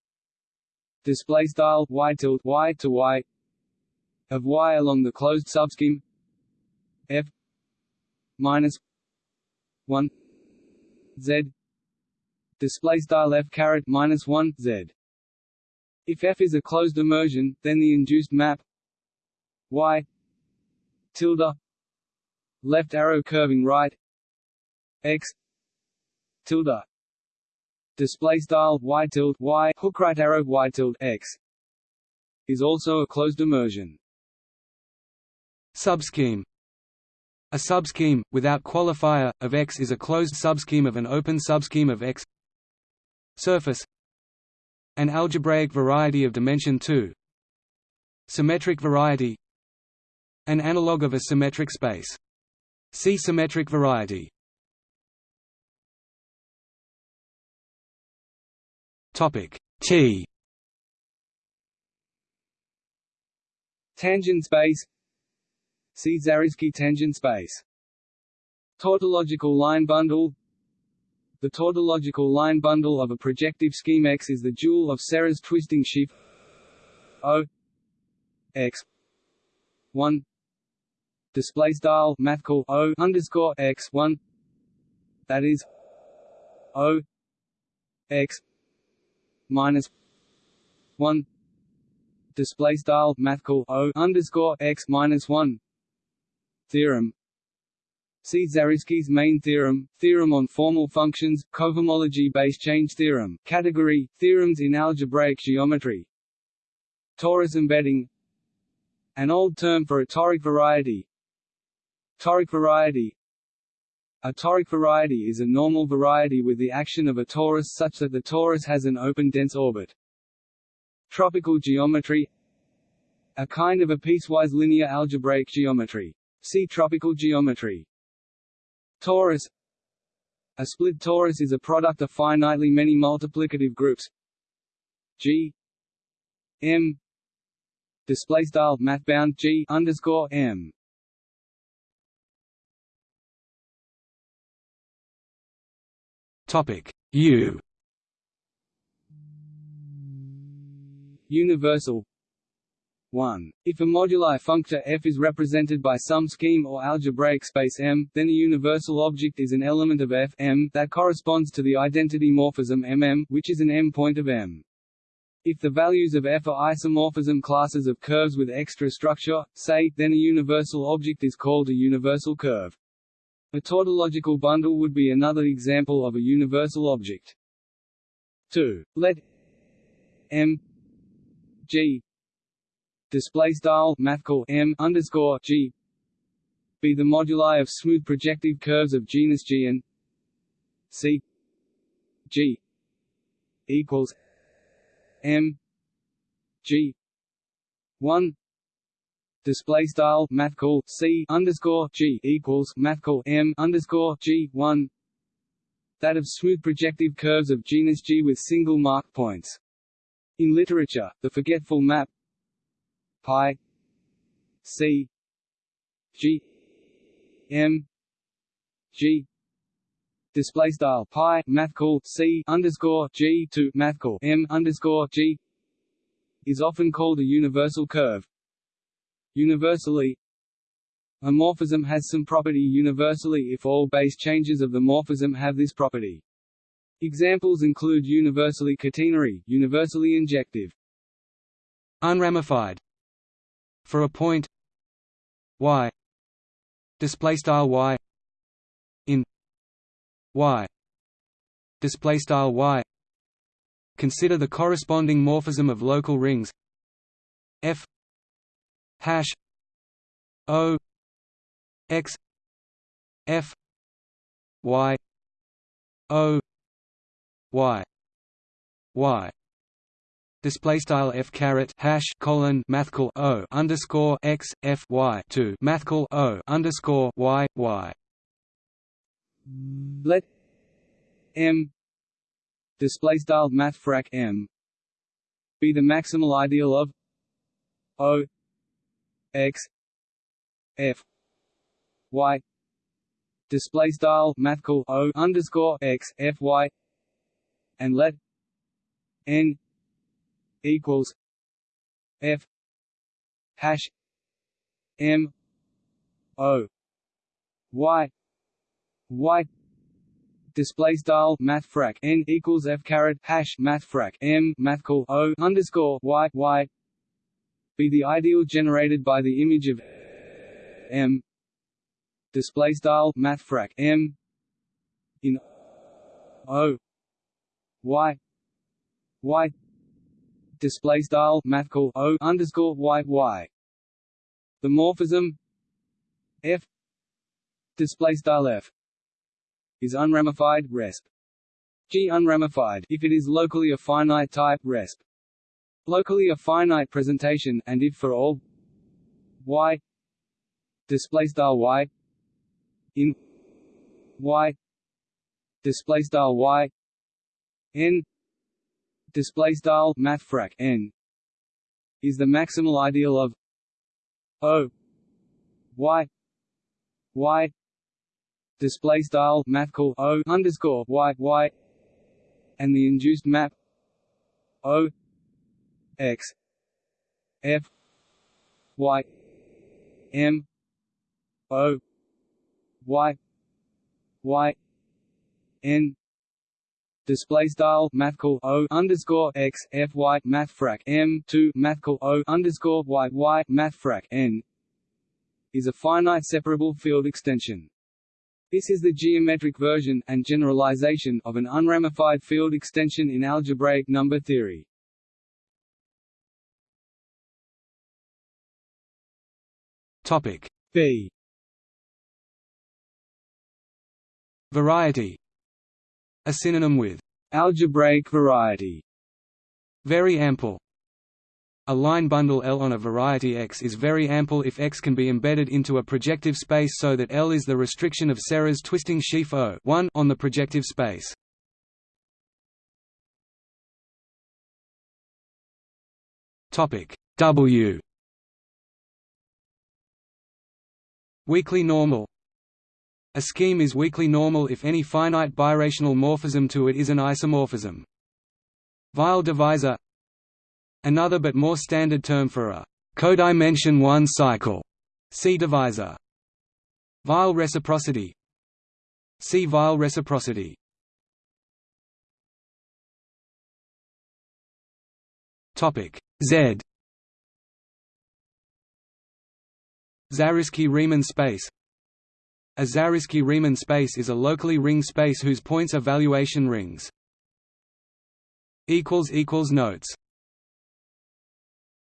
display style y tilde y to y of y along the closed subscheme f minus 1 z display style f caret minus 1 z if F is a closed immersion, then the induced map y tilde left arrow curving right x tilde display style y tilde y hook right arrow y tilde x is also a closed immersion. Subscheme. A subscheme, without qualifier, of X is a closed subscheme of an open subscheme of X. Surface an algebraic variety of dimension 2 Symmetric variety. An analog of a symmetric space. See symmetric variety. Topic T. Tangent space. See Zariski tangent space. Tautological line bundle the tautological line bundle of a projective scheme X is the dual of Serre's twisting sheaf O X one. Display style mathcal O underscore X one. That is O X minus one. Display style mathcal O underscore X minus one. Theorem See Zariski's main theorem, theorem on formal functions, cohomology base change theorem, category, theorems in algebraic geometry. Torus embedding An old term for a toric variety Toric variety A toric variety is a normal variety with the action of a torus such that the torus has an open dense orbit. Tropical geometry A kind of a piecewise linear algebraic geometry. See tropical geometry. Torus. A split torus is a product of finitely many multiplicative groups. G. M. Display style math bound G underscore M. Topic. U. Universal 1. If a moduli functor f is represented by some scheme or algebraic space M, then a universal object is an element of f M that corresponds to the identity morphism MM, which is an M point of M. If the values of f are isomorphism classes of curves with extra structure, say, then a universal object is called a universal curve. A tautological bundle would be another example of a universal object. 2. Let M G display style mathcal M underscore G. Be the moduli of smooth projective curves of genus G and C. G equals M G. One. Display style math call C underscore G equals math call M underscore G one. That of smooth projective curves of genus G with single mark points. In literature, the forgetful map pi. C. G. M. G. Display style pi math call C underscore G to math call M underscore G is often called a universal curve. Universally A morphism has some property. Universally if all base changes of the morphism have this property. Examples include universally catenary, universally injective. Unramified For a point y display style y in y display style y consider the corresponding morphism of local rings f hash O X F Y O Y Y display style f caret hash colon mathcal o underscore x f y two mathcal o underscore y y. Let m display style mathfrak m be the maximal ideal of o x f y display style mathcal o underscore x f y and let n equals f hash m o y y display style mathfrak n equals f caret hash mathfrak m mathcal o underscore y y be the ideal generated by the image of M display style mathfrak M in O Y Y display style mathcal O underscore Y Y. The morphism F display style F is unramified resp. G unramified if it is locally a finite type resp. Locally a finite presentation and if for all y display style y in y display style y n display style mathfrak n is the maximal ideal of o y y display style mathcal o underscore y y and the induced map o x f y m o y y n display style mathcal o underscore x f y mathfrak m two mathcal o underscore y y mathfrak n is a finite separable field extension. This is the geometric version and generalization of an unramified field extension in algebraic number theory. Topic B Variety A synonym with algebraic variety. Very ample a line bundle L on a variety X is very ample if X can be embedded into a projective space so that L is the restriction of Serre's twisting sheaf O on the projective space. W Weakly normal A scheme is weakly normal if any finite birational morphism to it is an isomorphism. Weil divisor. Another but more standard term for a codimension 1 cycle C divisor. Weil reciprocity. See Weil reciprocity. Z. Zariski-Riemann space A Zariski-Riemann space is a locally ring space whose points are valuation rings. Notes